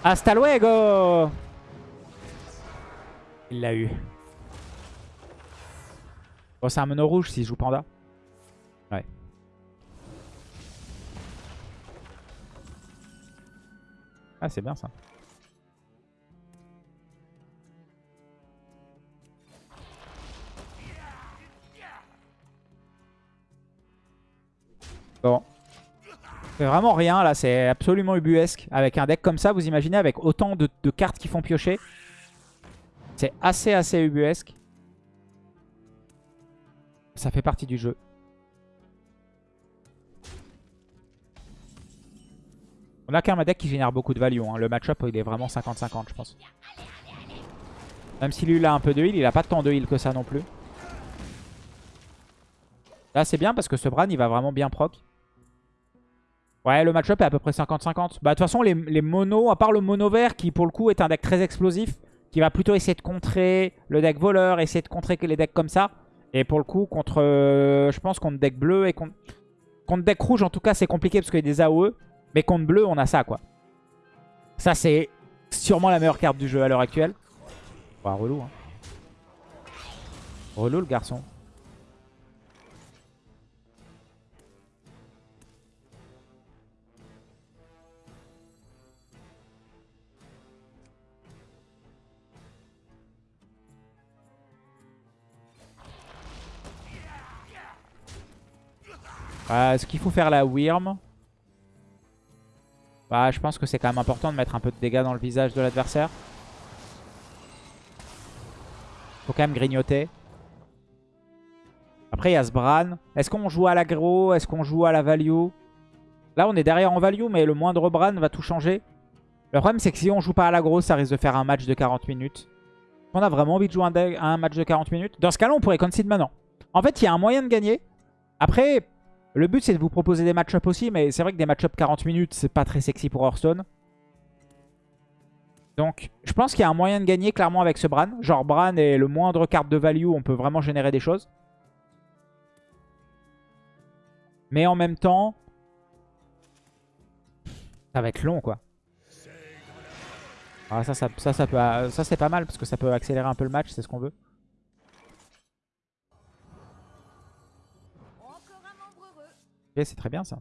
Hasta luego Il l'a eu. Bon, c'est un mono rouge s'il joue panda. Ouais. Ah, c'est bien ça. Bon. C'est vraiment rien là, c'est absolument ubuesque. Avec un deck comme ça, vous imaginez, avec autant de, de cartes qui font piocher. C'est assez assez ubuesque. Ça fait partie du jeu. On a quand même un deck qui génère beaucoup de value. Hein. Le match-up, il est vraiment 50-50, je pense. Même si lui, a un peu de heal, il a pas tant de heal que ça non plus. Là, c'est bien parce que ce Bran, il va vraiment bien proc. Ouais, le match-up est à peu près 50-50. Bah, de toute façon, les, les monos, à part le mono vert, qui pour le coup est un deck très explosif, qui va plutôt essayer de contrer le deck voleur, essayer de contrer les decks comme ça. Et pour le coup, contre, euh, je pense contre deck bleu et contre, contre deck rouge, en tout cas, c'est compliqué parce qu'il y a des AOE. Mais contre bleu, on a ça, quoi. Ça, c'est sûrement la meilleure carte du jeu à l'heure actuelle. Relou, hein. Relou, le garçon. Euh, Est-ce qu'il faut faire la Wyrm bah, Je pense que c'est quand même important de mettre un peu de dégâts dans le visage de l'adversaire. Faut quand même grignoter. Après, il y a ce Bran. Est-ce qu'on joue à l'aggro? Est-ce qu'on joue à la value? Là, on est derrière en value, mais le moindre Bran va tout changer. Le problème, c'est que si on joue pas à l'aggro, ça risque de faire un match de 40 minutes. On a vraiment envie de jouer un, un match de 40 minutes? Dans ce cas-là, on pourrait concede maintenant. En fait, il y a un moyen de gagner. Après, le but, c'est de vous proposer des match-ups aussi, mais c'est vrai que des match-ups 40 minutes, c'est pas très sexy pour Hearthstone. Donc, je pense qu'il y a un moyen de gagner clairement avec ce Bran. Genre, Bran est le moindre carte de value, on peut vraiment générer des choses. Mais en même temps, ça va être long, quoi. Ah, ça, ça, ça, ça, ça c'est pas mal, parce que ça peut accélérer un peu le match, c'est ce qu'on veut. C'est très bien ça.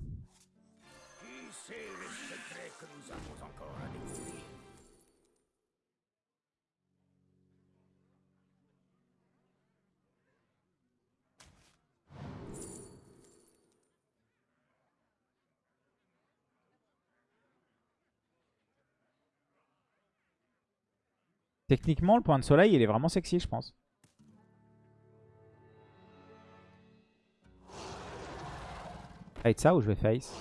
Techniquement, le point de soleil, il est vraiment sexy, je pense. Fight ça ou je vais face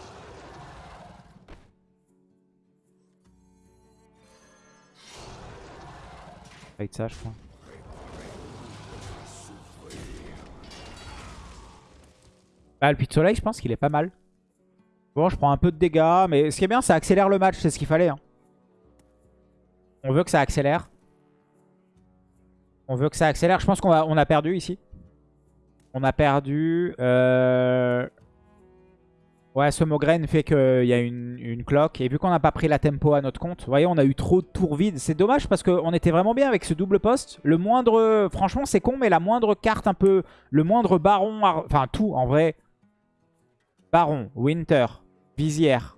Fight ça, je crois. Ah, le puits de soleil, je pense qu'il est pas mal. Bon, je prends un peu de dégâts, mais ce qui est bien, ça accélère le match, c'est ce qu'il fallait. Hein. On veut que ça accélère. On veut que ça accélère. Je pense qu'on on a perdu ici. On a perdu. Euh... Ouais, ce Mogren fait qu'il y a une, cloque. Et vu qu'on n'a pas pris la tempo à notre compte, vous voyez, on a eu trop de tours vides. C'est dommage parce qu'on était vraiment bien avec ce double poste. Le moindre... Franchement, c'est con, mais la moindre carte un peu... Le moindre baron... Enfin, tout, en vrai. Baron, Winter, Visière,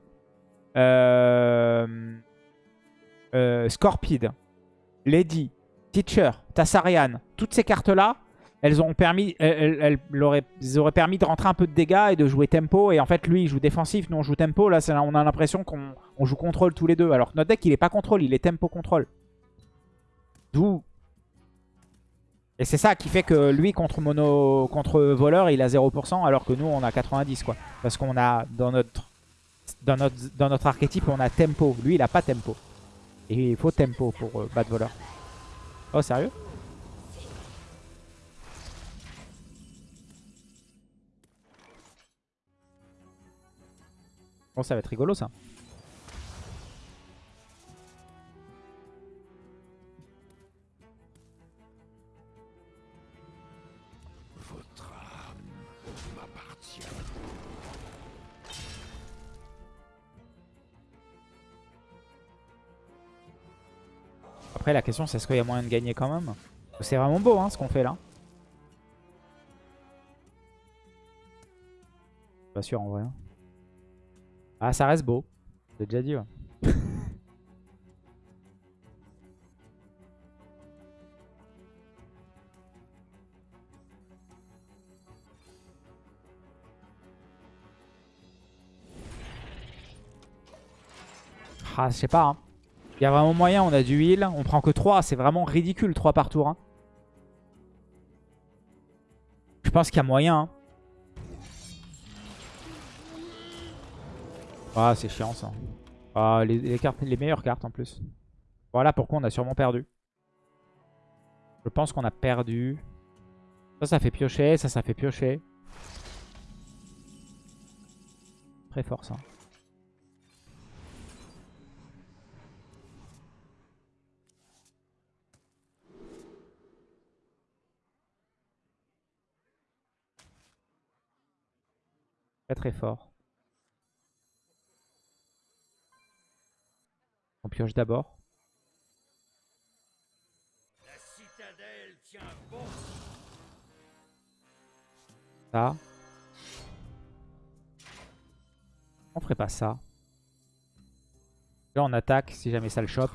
euh... Euh, Scorpide, Lady, Teacher, Tassarian. Toutes ces cartes-là, elles, ont permis, elles, auraient, permis de rentrer un peu de dégâts et de jouer tempo. Et en fait, lui, il joue défensif, nous, on joue tempo. Là, on a l'impression qu'on joue contrôle tous les deux. Alors que notre deck, il est pas contrôle, il est tempo contrôle. D'où... Et c'est ça qui fait que lui, contre mono, contre voleur, il a 0%, alors que nous, on a 90, quoi. Parce qu'on a, dans notre, dans, notre, dans notre archétype, on a tempo. Lui, il a pas tempo. Et il faut tempo pour euh, battre voleur. Oh, sérieux? Ça va être rigolo ça. Après la question c'est est-ce qu'il y a moyen de gagner quand même? C'est vraiment beau hein, ce qu'on fait là. Pas sûr en vrai. Hein. Ah, ça reste beau. J'ai déjà dit, *laughs* ah, je sais pas. Hein. Il y a vraiment moyen, on a du heal. On prend que 3, c'est vraiment ridicule 3 par tour. Hein. Je pense qu'il y a moyen. Hein. Ah, c'est chiant ça. Ah, les, cartes, les meilleures cartes en plus. Voilà pourquoi on a sûrement perdu. Je pense qu'on a perdu. Ça, ça fait piocher. Ça, ça fait piocher. Très fort ça. Très très fort. Pioche d'abord. Ça. On ferait pas ça. Là on attaque si jamais ça le chope.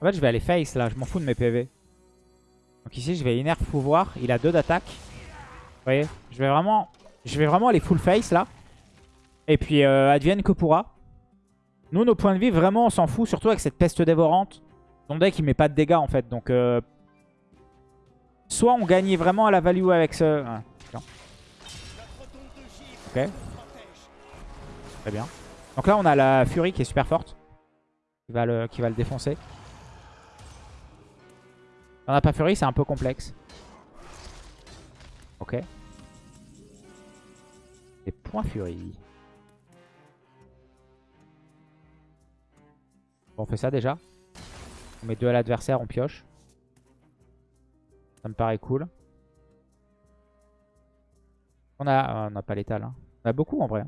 En fait je vais aller face là, je m'en fous de mes PV. Donc ici je vais innerve pouvoir, il a deux d'attaque. Vous voyez, je vais vraiment, je vais vraiment aller full face là. Et puis euh, advienne que pourra. Nous nos points de vie vraiment on s'en fout, surtout avec cette peste dévorante. Son deck il met pas de dégâts en fait, donc... Euh, soit on gagnait vraiment à la value avec ce... Ah, ok. Très bien. Donc là on a la Fury qui est super forte. Qui va le, qui va le défoncer. On n'a pas Fury, c'est un peu complexe. Ok. Et point Fury. on fait ça déjà. On met deux à l'adversaire, on pioche. Ça me paraît cool. On a, n'a pas l'étal. Hein. On a beaucoup en vrai.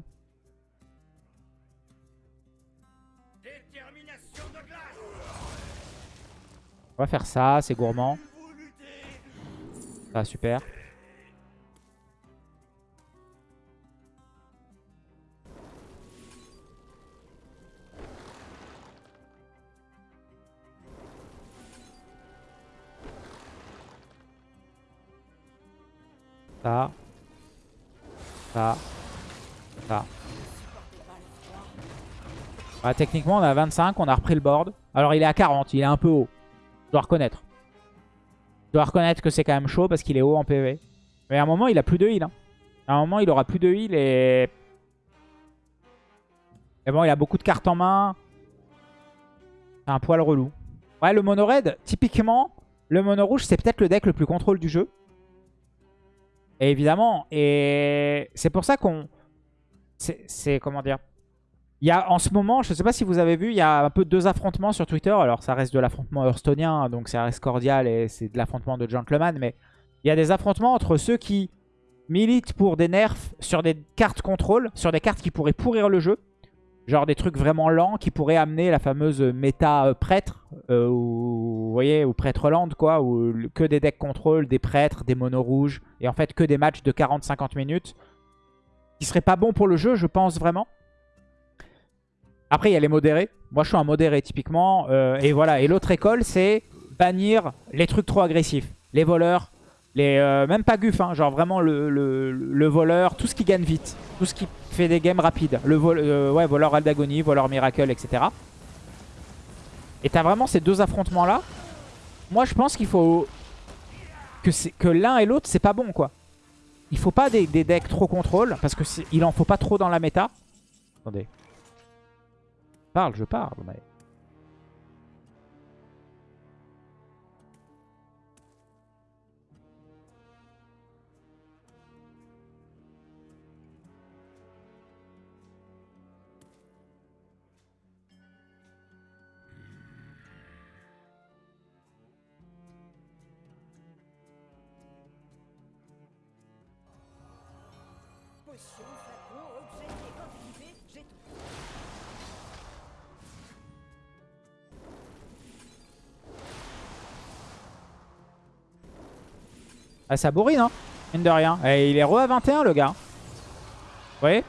On va faire ça, c'est gourmand. Ça, super. Ça. Ça. Ça. Bah, techniquement, on a 25, on a repris le board. Alors, il est à 40, il est un peu haut. Je dois reconnaître. Je dois reconnaître que c'est quand même chaud parce qu'il est haut en PV. Mais à un moment, il a plus de heal. Hein. À un moment, il aura plus de heal et... Et bon, il a beaucoup de cartes en main. C'est un poil relou. Ouais, le mono red, typiquement, le mono rouge, c'est peut-être le deck le plus contrôle du jeu. Et évidemment, et c'est pour ça qu'on... C'est, comment dire il y a en ce moment, je ne sais pas si vous avez vu, il y a un peu deux affrontements sur Twitter. Alors ça reste de l'affrontement hearthstonien, donc ça reste cordial et c'est de l'affrontement de gentleman. Mais il y a des affrontements entre ceux qui militent pour des nerfs sur des cartes contrôle, sur des cartes qui pourraient pourrir le jeu. Genre des trucs vraiment lents qui pourraient amener la fameuse méta euh, prêtre, euh, ou, ou prêtre land quoi, ou que des decks contrôle, des prêtres, des monos rouges, et en fait que des matchs de 40-50 minutes, qui seraient pas bons pour le jeu, je pense vraiment. Après, il y a les modérés. Moi, je suis un modéré, typiquement. Euh, et voilà. Et l'autre école, c'est bannir les trucs trop agressifs. Les voleurs. Les, euh, même pas Guf, hein, genre vraiment le, le, voleur. Tout ce qui gagne vite. Tout ce qui fait des games rapides. Le vol, euh, ouais, voleur Aldagonie, voleur Miracle, etc. Et t'as vraiment ces deux affrontements-là. Moi, je pense qu'il faut... Que, que l'un et l'autre, c'est pas bon, quoi. Il faut pas des, des decks trop contrôle. Parce qu'il en faut pas trop dans la méta. Attendez parle, je parle. Mais... Ah, ça bourrine, hein, mine de rien. Et il est re à 21, le gars. Vous voyez?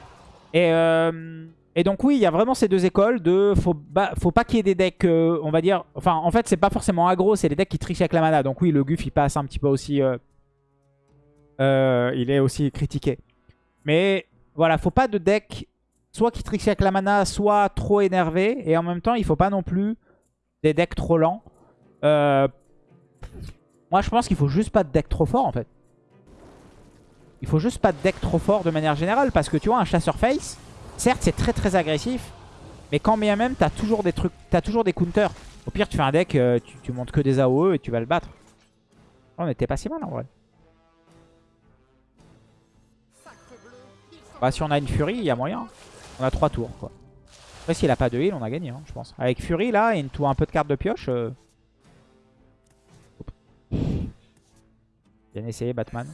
Et, euh, et donc, oui, il y a vraiment ces deux écoles de... Faut, faut pas qu'il y ait des decks, euh, on va dire... Enfin, en fait, c'est pas forcément aggro, c'est les decks qui trichent avec la mana. Donc oui, le Guf, il passe un petit peu aussi... Euh, il est aussi critiqué. Mais voilà, faut pas de deck soit qui triche avec la mana, soit trop énervé. Et en même temps, il faut pas non plus des decks trop lents. Euh, moi, je pense qu'il faut juste pas de deck trop fort, en fait. Il faut juste pas de deck trop fort de manière générale. Parce que tu vois, un chasseur face, certes, c'est très très agressif. Mais quand bien même, t'as toujours des trucs, t'as toujours des counters. Au pire, tu fais un deck, euh, tu, montes que des AOE et tu vas le battre. On était pas si mal en vrai. Bah, si on a une Fury, il y a moyen. On a 3 tours, quoi. Après, s'il a pas de heal, on a gagné, hein, je pense. Avec Fury, là, et une, un peu de carte de pioche... Euh, Bien essayé, Batman.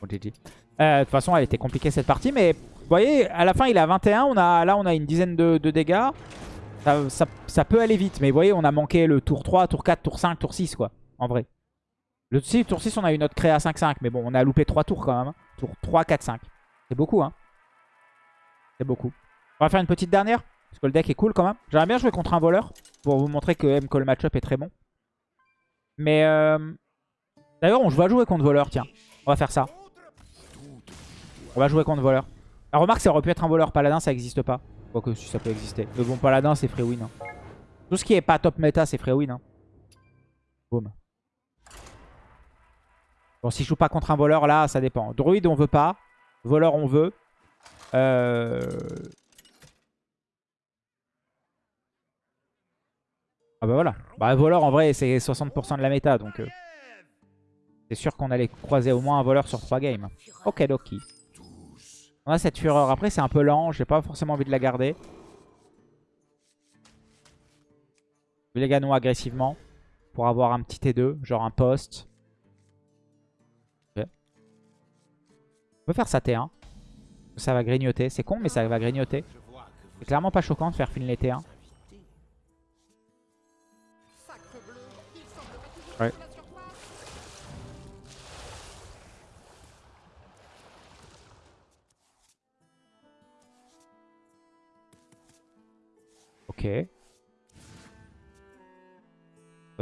Bon, GG. Euh, De toute façon, elle était compliquée cette partie, mais vous voyez, à la fin, il est à 21. On a, là, on a une dizaine de, dégâts. Ça, peut aller vite, mais vous voyez, on a manqué le tour 3, tour 4, tour 5, tour 6, quoi, en vrai. Le tour 6, on a eu notre créa 5-5, mais bon, on a loupé 3 tours quand même. hein. Tour 3, 4, 5. C'est beaucoup, hein. C'est beaucoup. On va faire une petite dernière, parce que le deck est cool quand même. J'aimerais bien jouer contre un voleur, pour vous montrer que M le match-up est très bon. Mais, euh... d'ailleurs, on va jouer contre voleur, tiens. On va faire ça. On va jouer contre voleur. La remarque, ça aurait pu être un voleur. Paladin, ça n'existe pas. Quoique, si ça peut exister. Mais bon, paladin, c'est free win. hein. Tout ce qui est pas top méta, c'est free win. hein. Boum. Bon, si je joue pas contre un voleur, là, ça dépend. Druide, on veut pas. Voleur, on veut. Euh... Ah bah voilà. Bah voleur, en vrai, c'est 60% de la méta. Donc, euh, c'est sûr qu'on allait croiser au moins un voleur sur 3 games. Ok, Loki. On a cette fureur. Après, c'est un peu lent. J'ai pas forcément envie de la garder. Je les gagner agressivement. Pour avoir un petit T2. Genre un poste. Ok. On peut faire ça T1. Ça va grignoter. C'est con, mais ça va grignoter. C'est clairement pas choquant de faire finir T1.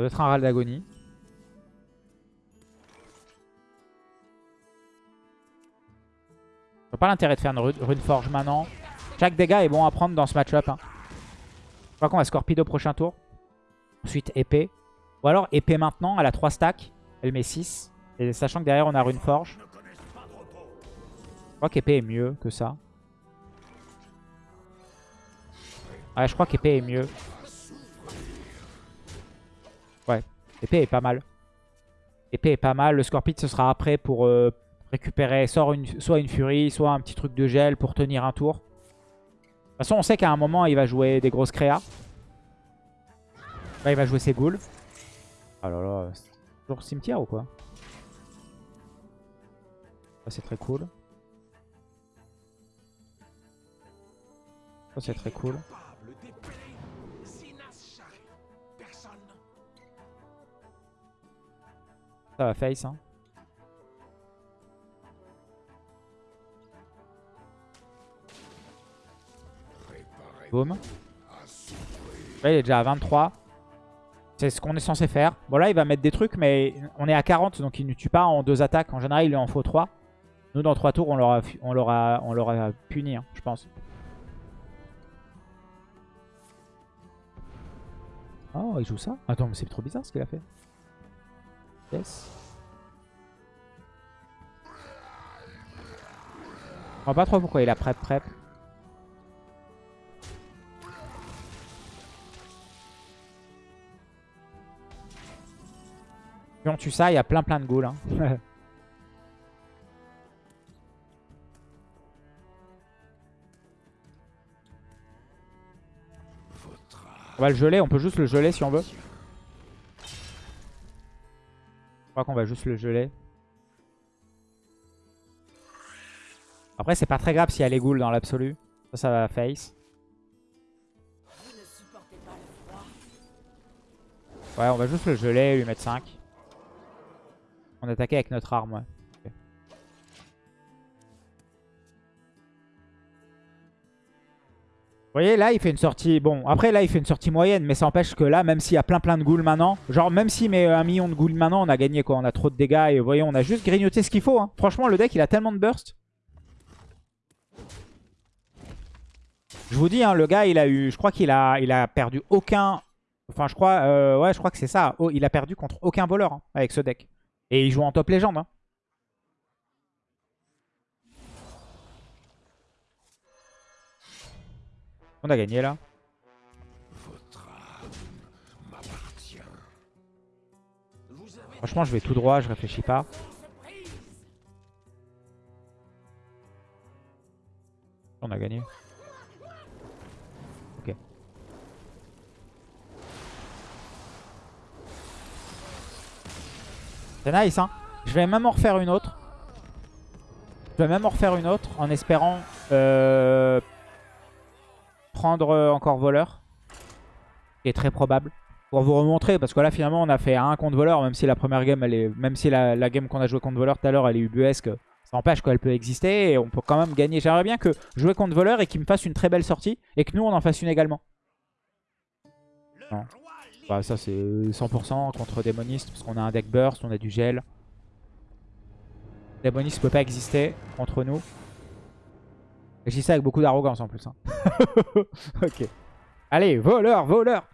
Doit être un d'agonie. Je vois pas l'intérêt de faire une ru- rune forge maintenant. Chaque dégât est bon à prendre dans ce match-up. hein. Je crois qu'on va Scorpido prochain tour. Ensuite épée. Ou alors épée maintenant, elle a 3 stacks. Elle met 6. Et sachant que derrière on a rune forge. Je crois qu'épée est mieux que ça. Ouais, je crois qu'épée est mieux. Ouais, épée est pas mal. Épée est pas mal. Le Scorpid, ce sera après pour euh, récupérer soit une, furie, soit un petit truc de gel pour tenir un tour. De toute façon, on sait qu'à un moment, il va jouer des grosses créas. Là, il va jouer ses ghouls. Oh là là, c'est toujours cimetière ou quoi? C'est très cool. C'est très cool. Ça va face, hein. Boum. Là, il est déjà à 23. C'est ce qu'on est censé faire. Bon, là, il va mettre des trucs, mais on est à 40, donc il ne tue pas en deux attaques. En général, il en faut 3. Nous, dans 3 tours, on l'aura on l'aura- on puni, hein, je pense. Oh, il joue ça? Attends, mais c'est trop bizarre ce qu'il a fait. Yes. Je comprends pas trop pourquoi il a prep prep. Si on tue ça, il y a plein plein de ghouls. hein. *laughs* on va le geler, on peut juste le geler si on veut. Crois qu'on va juste le geler. Après, c'est pas très grave s'il y a les ghouls dans l'absolu. Ça, ça va face. Ouais, on va juste le geler lui mettre 5. On attaquait avec notre arme, ouais. Vous voyez, là, il fait une sortie... Bon, après, là, il fait une sortie moyenne, mais ça empêche que là, même s'il y a plein plein de ghouls maintenant, genre, même s'il met un million de ghouls maintenant, on a gagné, quoi. On a trop de dégâts, et vous voyez, on a juste grignoté ce qu'il faut, hein. Franchement, le deck, il a tellement de burst. Je vous dis, hein, le gars, il a eu... Je crois qu'il a, il a perdu aucun... Enfin, je crois... euh, ouais, je crois que c'est ça. Oh, il a perdu contre aucun voleur, hein, avec ce deck. Et il joue en top légende, hein. On a gagné là. Franchement, je vais tout droit, je réfléchis pas. On a gagné. Ok. C'est nice, hein. Je vais même en refaire une autre. Je vais même en refaire une autre en espérant euh, prendre encore voleur. Qui est très probable. Pour vous remontrer, parce que là finalement on a fait un contre voleur, même si la première game, elle est, même si la, la game qu'on a joué contre voleur tout à l'heure, elle est ubuesque. Ça empêche qu'elle peut exister et on peut quand même gagner. J'aimerais bien que jouer contre voleur et qu'il me fasse une très belle sortie et que nous on en fasse une également. Non. Bah, ça c'est 100% contre démoniste parce qu'on a un deck burst, on a du gel. Démoniste peut pas exister contre nous. Dis ça avec beaucoup d'arrogance en plus. Hein. *laughs* ok. Allez, voleur, voleur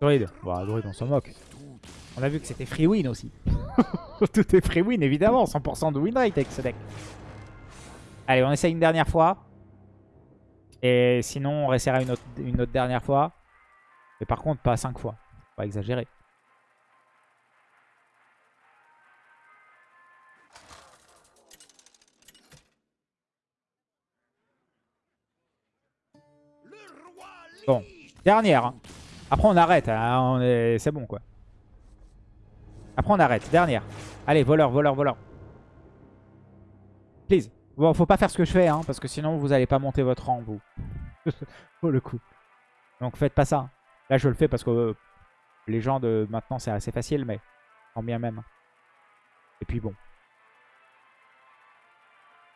Druid. Bon, Druid, on s'en moque. On a vu que c'était free win aussi. *laughs* Tout est free win, évidemment. 100% de win rate avec ce deck. Allez, on essaye une dernière fois. Et sinon, on réessayera une autre, une autre dernière fois. Mais par contre, pas 5 fois. Pas exagérer. Bon, dernière. Hein. Après, on arrête. Hein. C'est bon, quoi. Après, on arrête. Dernière. Allez, voleur, voleur, voleur. Please. Bon, faut pas faire ce que je fais, hein, parce que sinon, vous allez pas monter votre rang, vous. *laughs* Pour le coup. Donc, faites pas ça. Là, je le fais parce que euh, les gens de maintenant, c'est assez facile, mais en bien même. Et puis, bon.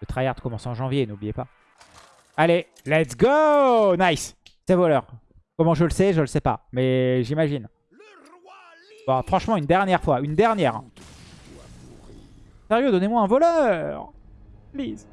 Le tryhard commence en janvier, n'oubliez pas. Allez, let's go Nice C'est voleur. Comment je le sais Je le sais pas. Mais j'imagine. Bon, franchement, une dernière fois. Une dernière. Sérieux, donnez-moi un voleur. Please.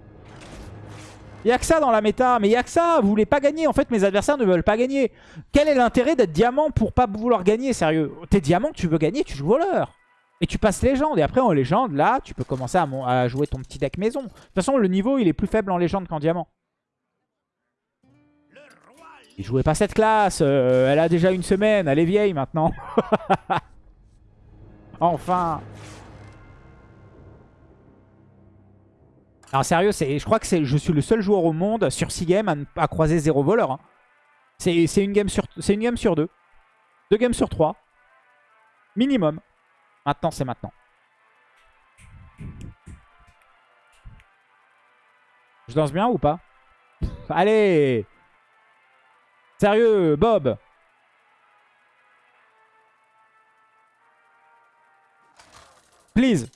Il n'y a que ça dans la méta. Mais il n'y a que ça. Vous voulez pas gagner. En fait, mes adversaires ne veulent pas gagner. Quel est l'intérêt d'être diamant pour pas vouloir gagner Sérieux? T'es diamant, tu veux gagner, tu joues voleur. Et tu passes légende. Et après, en légende, là, tu peux commencer à, à jouer ton petit deck maison. De toute façon, le niveau, il est plus faible en légende qu'en diamant. Il jouait pas cette classe. Euh, elle a déjà une semaine. Elle est vieille maintenant. *laughs* enfin. Alors sérieux, je crois que je suis le seul joueur au monde sur 6 games à, croiser 0 voleur. Hein. C'est une, game sur, une game sur 2. 2 games sur 3. Minimum. Maintenant, c'est maintenant. Je danse bien ou pas? Allez Sérieux, Bob Please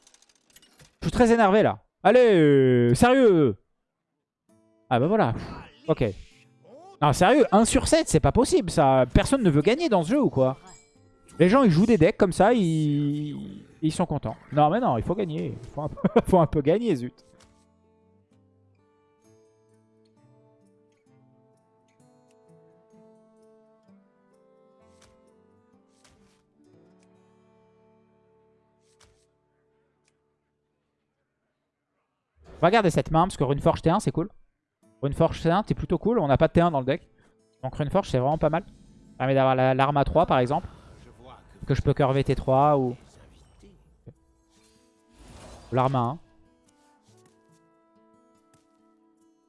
Je suis très énervé là. Allez, sérieux Ah bah voilà. Ok. Non, sérieux, 1 sur 7, c'est pas possible ça. Personne ne veut gagner dans ce jeu ou quoi? Les gens, ils jouent des decks comme ça, ils, ils sont contents. Non, mais non, il faut gagner. Il faut un *laughs* peu gagner, zut. Regardez cette main, parce que Runeforge T1, c'est cool. Runeforge T1, t'es plutôt cool. On n'a pas de T1 dans le deck. Donc Runeforge, c'est vraiment pas mal. Ça permet d'avoir l'arme à 3, par exemple. Que je peux curver T3 ou... L'arme à 1.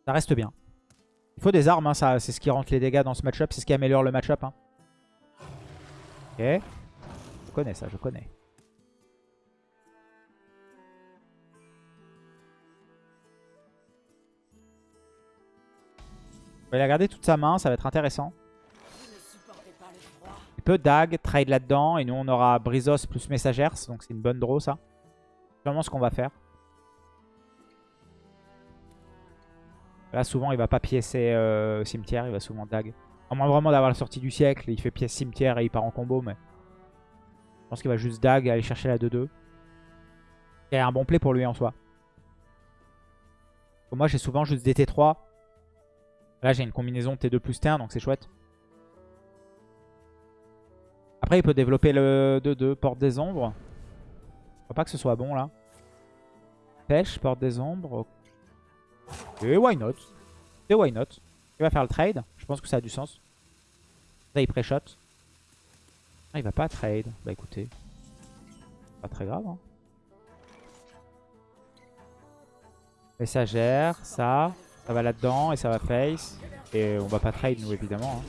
Ça reste bien. Il faut des armes, hein, c'est ce qui rentre les dégâts dans ce match-up. C'est ce qui améliore le match-up. Hein. Ok. Je connais ça, je connais. On va aller regarder toute sa main, ça va être intéressant. Il peut Dag, trade là-dedans. Et nous, on aura Brizos plus Messagers. Donc c'est une bonne draw, ça. C'est vraiment ce qu'on va faire. Là, souvent, il va pas piécer euh, cimetière. Il va souvent Dag. À moins vraiment d'avoir la sortie du siècle. Il fait pièce cimetière et il part en combo. Mais je pense qu'il va juste Dag aller chercher la 2-2. C'est un bon play pour lui en soi. moi, j'ai souvent juste des T3. Là, j'ai une combinaison T2 plus T1, donc c'est chouette. Après, il peut développer le 2-2, porte des ombres. Je crois pas que ce soit bon, là. Pêche, porte des ombres. Et why not? Et why not? Il va faire le trade. Je pense que ça a du sens. Là, il pré-shot. Ah, il va pas trade. Bah écoutez. Pas très grave, hein. Messagère, ça. Ça va là-dedans et ça va face. Et on va pas trade nous évidemment. hein.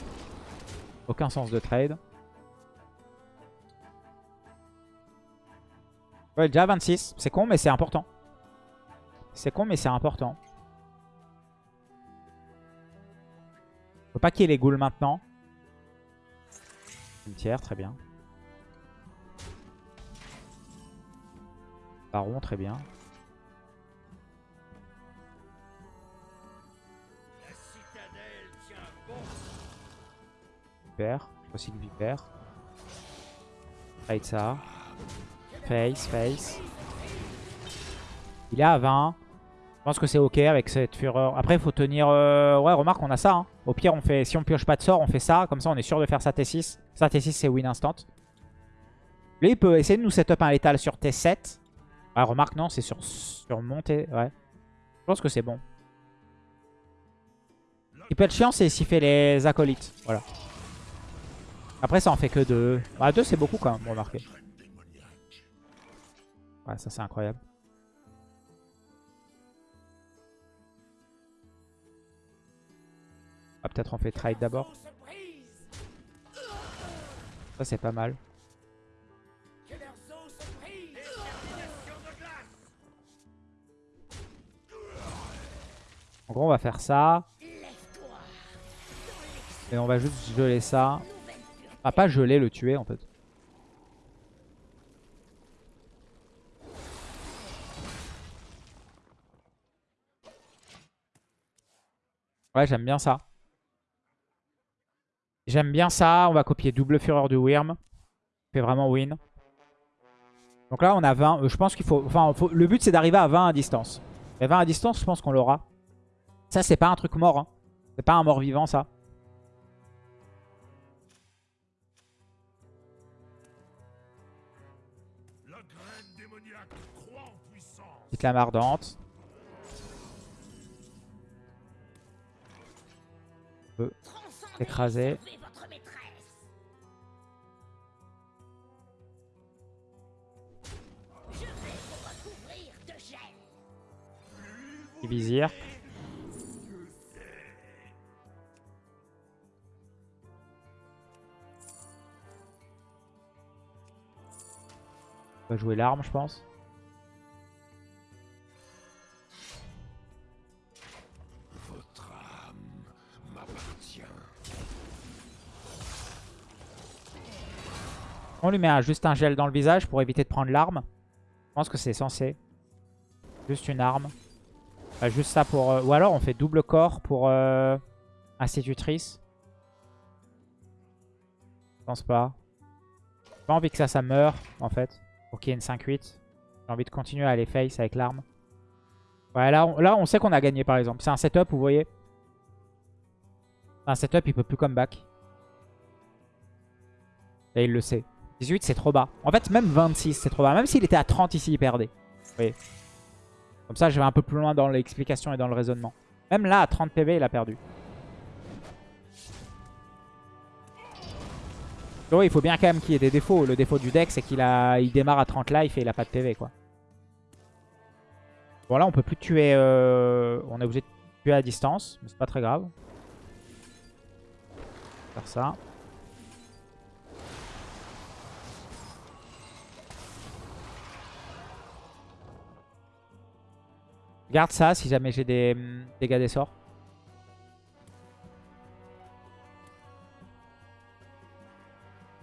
Aucun sens de trade. Ouais, déjà 26. C'est con mais c'est important. C'est con mais c'est important. Faut pas qu'il y ait les ghouls maintenant. Cimetière, très bien. Baron, très bien. Vipère. Je recycle Vipère. Trade ça. Face, face. Il est à 20. Je pense que c'est ok avec cette fureur. Après, il faut tenir... euh, Ouais, remarque, on a ça. hein. Au pire, on fait... si on pioche pas de sort, on fait ça. Comme ça, on est sûr de faire sa T6. Sa T6, c'est win instant. Lui, il peut essayer de nous setup un létal sur T7. Ah, remarque, non, c'est sur, sur montée. Ouais. Je pense que c'est bon. Ce qui peut être chiant, c'est s'il fait les acolytes. Voilà. Après, ça en fait que deux. Bah, deux, c'est beaucoup quand même, remarquez. Ouais, ça, c'est incroyable. Ah, peut-être on fait trade d'abord. Ça, c'est pas mal. En gros, on va faire ça. Et on va juste geler ça. Pas geler, le tuer en fait. Ouais, j'aime bien ça. J'aime bien ça. On va copier double fureur du Wyrm. Fait vraiment win. Donc là, on a 20. Euh, Je pense qu'il faut... Enfin, le but, c'est d'arriver à 20 à distance. Et 20 à distance, je pense qu'on l'aura. Ça, c'est pas un truc mort. Hein. C'est pas un mort vivant, ça. Petite lame ardente. On peut écraser. Vizir. On va jouer l'arme, je pense. On lui met un- juste un gel dans le visage pour éviter de prendre l'arme. Je pense que c'est censé. Juste une arme. Enfin, juste ça pour... euh, Ou alors on fait double corps pour euh, institutrice. Je pense pas. J'ai pas envie que ça, ça meure en fait. Pour qu'il y ait une 5-8. J'ai envie de continuer à aller face avec l'arme. Ouais, là on, là, on sait qu'on a gagné par exemple. C'est un setup, vous voyez. C'est un setup, il peut plus comeback. Et il le sait. 18, c'est trop bas. En fait, même 26, c'est trop bas. Même s'il était à 30 ici, il perdait. Voyez Comme ça, je vais un peu plus loin dans l'explication et dans le raisonnement. Même là, à 30 PV, il a perdu. Donc, il faut bien quand même qu'il y ait des défauts. Le défaut du deck, c'est qu'il a, il démarre à 30 life et il a pas de PV, quoi. Bon, là, on peut plus tuer... euh, On est obligé de tuer à distance, mais c'est pas très grave. Faire ça. Garde ça si jamais j'ai des hum, dégâts des sorts.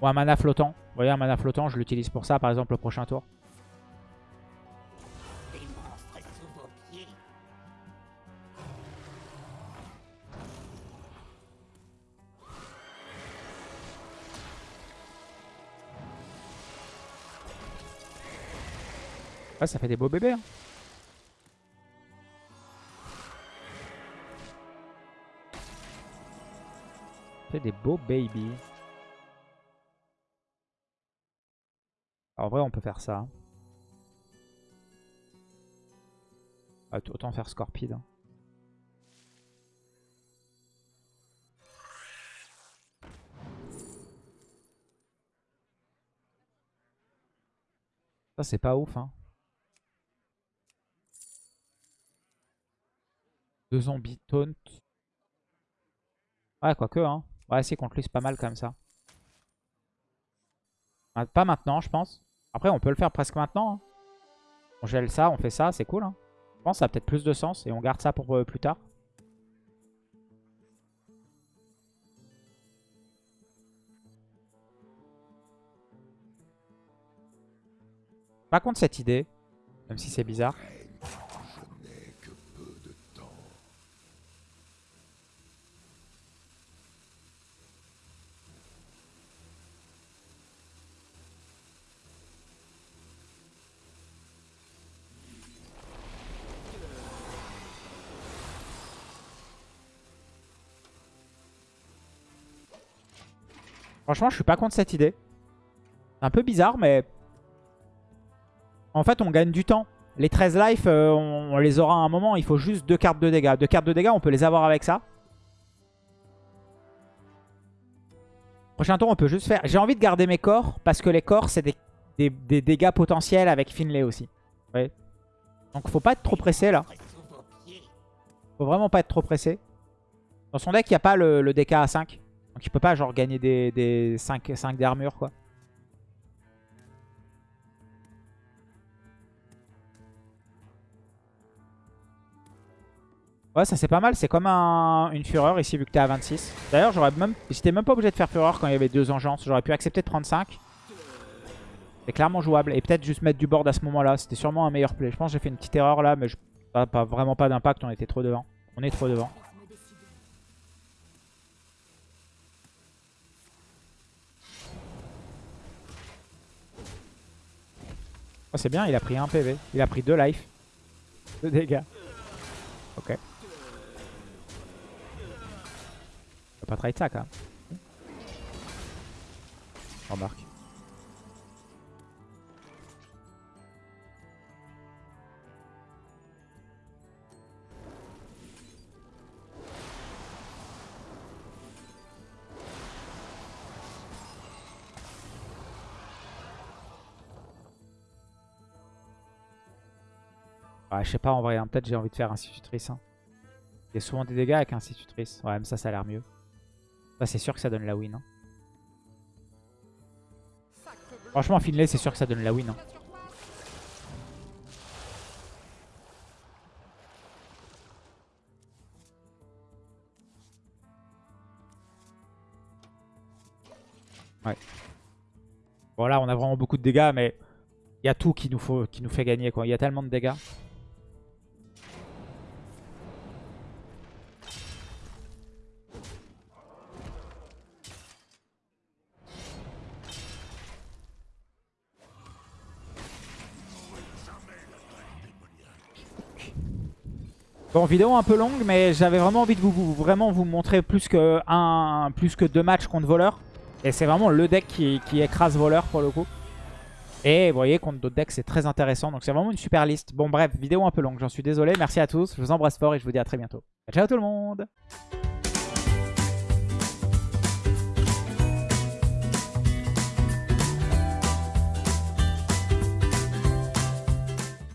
Ou un mana flottant. Vous voyez, un mana flottant, je l'utilise pour ça, par exemple, au prochain tour. Ouais, ça fait des beaux bébés. hein. Des beaux en vrai, on peut faire ça. Ah, autant faire Scorpide. Ça, c'est pas ouf, hein. Deux zombies taunt. Ouais, quoique, hein. Ouais, si, contre lui, c'est pas mal comme ça. Pas maintenant, je pense. Après, on peut le faire presque maintenant. hein. On gèle ça, on fait ça, c'est cool. hein. Je pense que ça a peut-être plus de sens et on garde ça pour euh, plus tard. Pas contre cette idée, même si c'est bizarre. Franchement, je suis pas contre cette idée. C'est un peu bizarre, mais... En fait, on gagne du temps. Les 13 life, euh, on, les aura à un moment. Il faut juste deux cartes de dégâts. Deux cartes de dégâts, on peut les avoir avec ça. Prochain tour, on peut juste faire... J'ai envie de garder mes corps, parce que les corps, c'est des, des- dégâts potentiels avec Finlay aussi. Voyez Donc, faut pas être trop pressé, là. Faut vraiment pas être trop pressé. Dans son deck, il n'y a pas le, le DK à 5. Donc il peut pas genre gagner des, des 5, 5 d'armure quoi. Ouais ça c'est pas mal, c'est comme un- une fureur ici vu que t'es à 26. D'ailleurs j'aurais même. J'étais même pas obligé de faire fureur quand il y avait deux engences. J'aurais pu accepter de prendre 5. C'est clairement jouable. Et peut-être juste mettre du board à ce moment-là. C'était sûrement un meilleur play. Je pense que j'ai fait une petite erreur là, mais je... pas, pas- vraiment pas d'impact, on était trop devant. On est trop devant. Oh, c'est bien, il a pris un PV. Il a pris deux life. Deux dégâts. Ok. Va pas trade ça quand. Remarque. Je sais pas en vrai, hein, peut-être j'ai envie de faire institutrice. Hein. Il y a souvent des dégâts avec institutrice. Ouais, mais ça, ça a l'air mieux. Ça, c'est sûr que ça donne la win. hein. Franchement, Finlay, c'est sûr que ça donne la win. Ouais. Bon, là, on a vraiment beaucoup de dégâts, mais il y a tout qui nous, qui nous fait gagner. quoi. Il y a tellement de dégâts. Bon, vidéo un peu longue, mais j'avais vraiment envie de vous, vraiment vous montrer plus que, un, plus que deux matchs contre voleur. Et c'est vraiment le deck qui, qui écrase voleur pour le coup. Et vous voyez, contre d'autres decks, c'est très intéressant. Donc c'est vraiment une super liste. Bon bref, vidéo un peu longue, j'en suis désolé. Merci à tous, je vous embrasse fort et je vous dis à très bientôt. Ciao tout le monde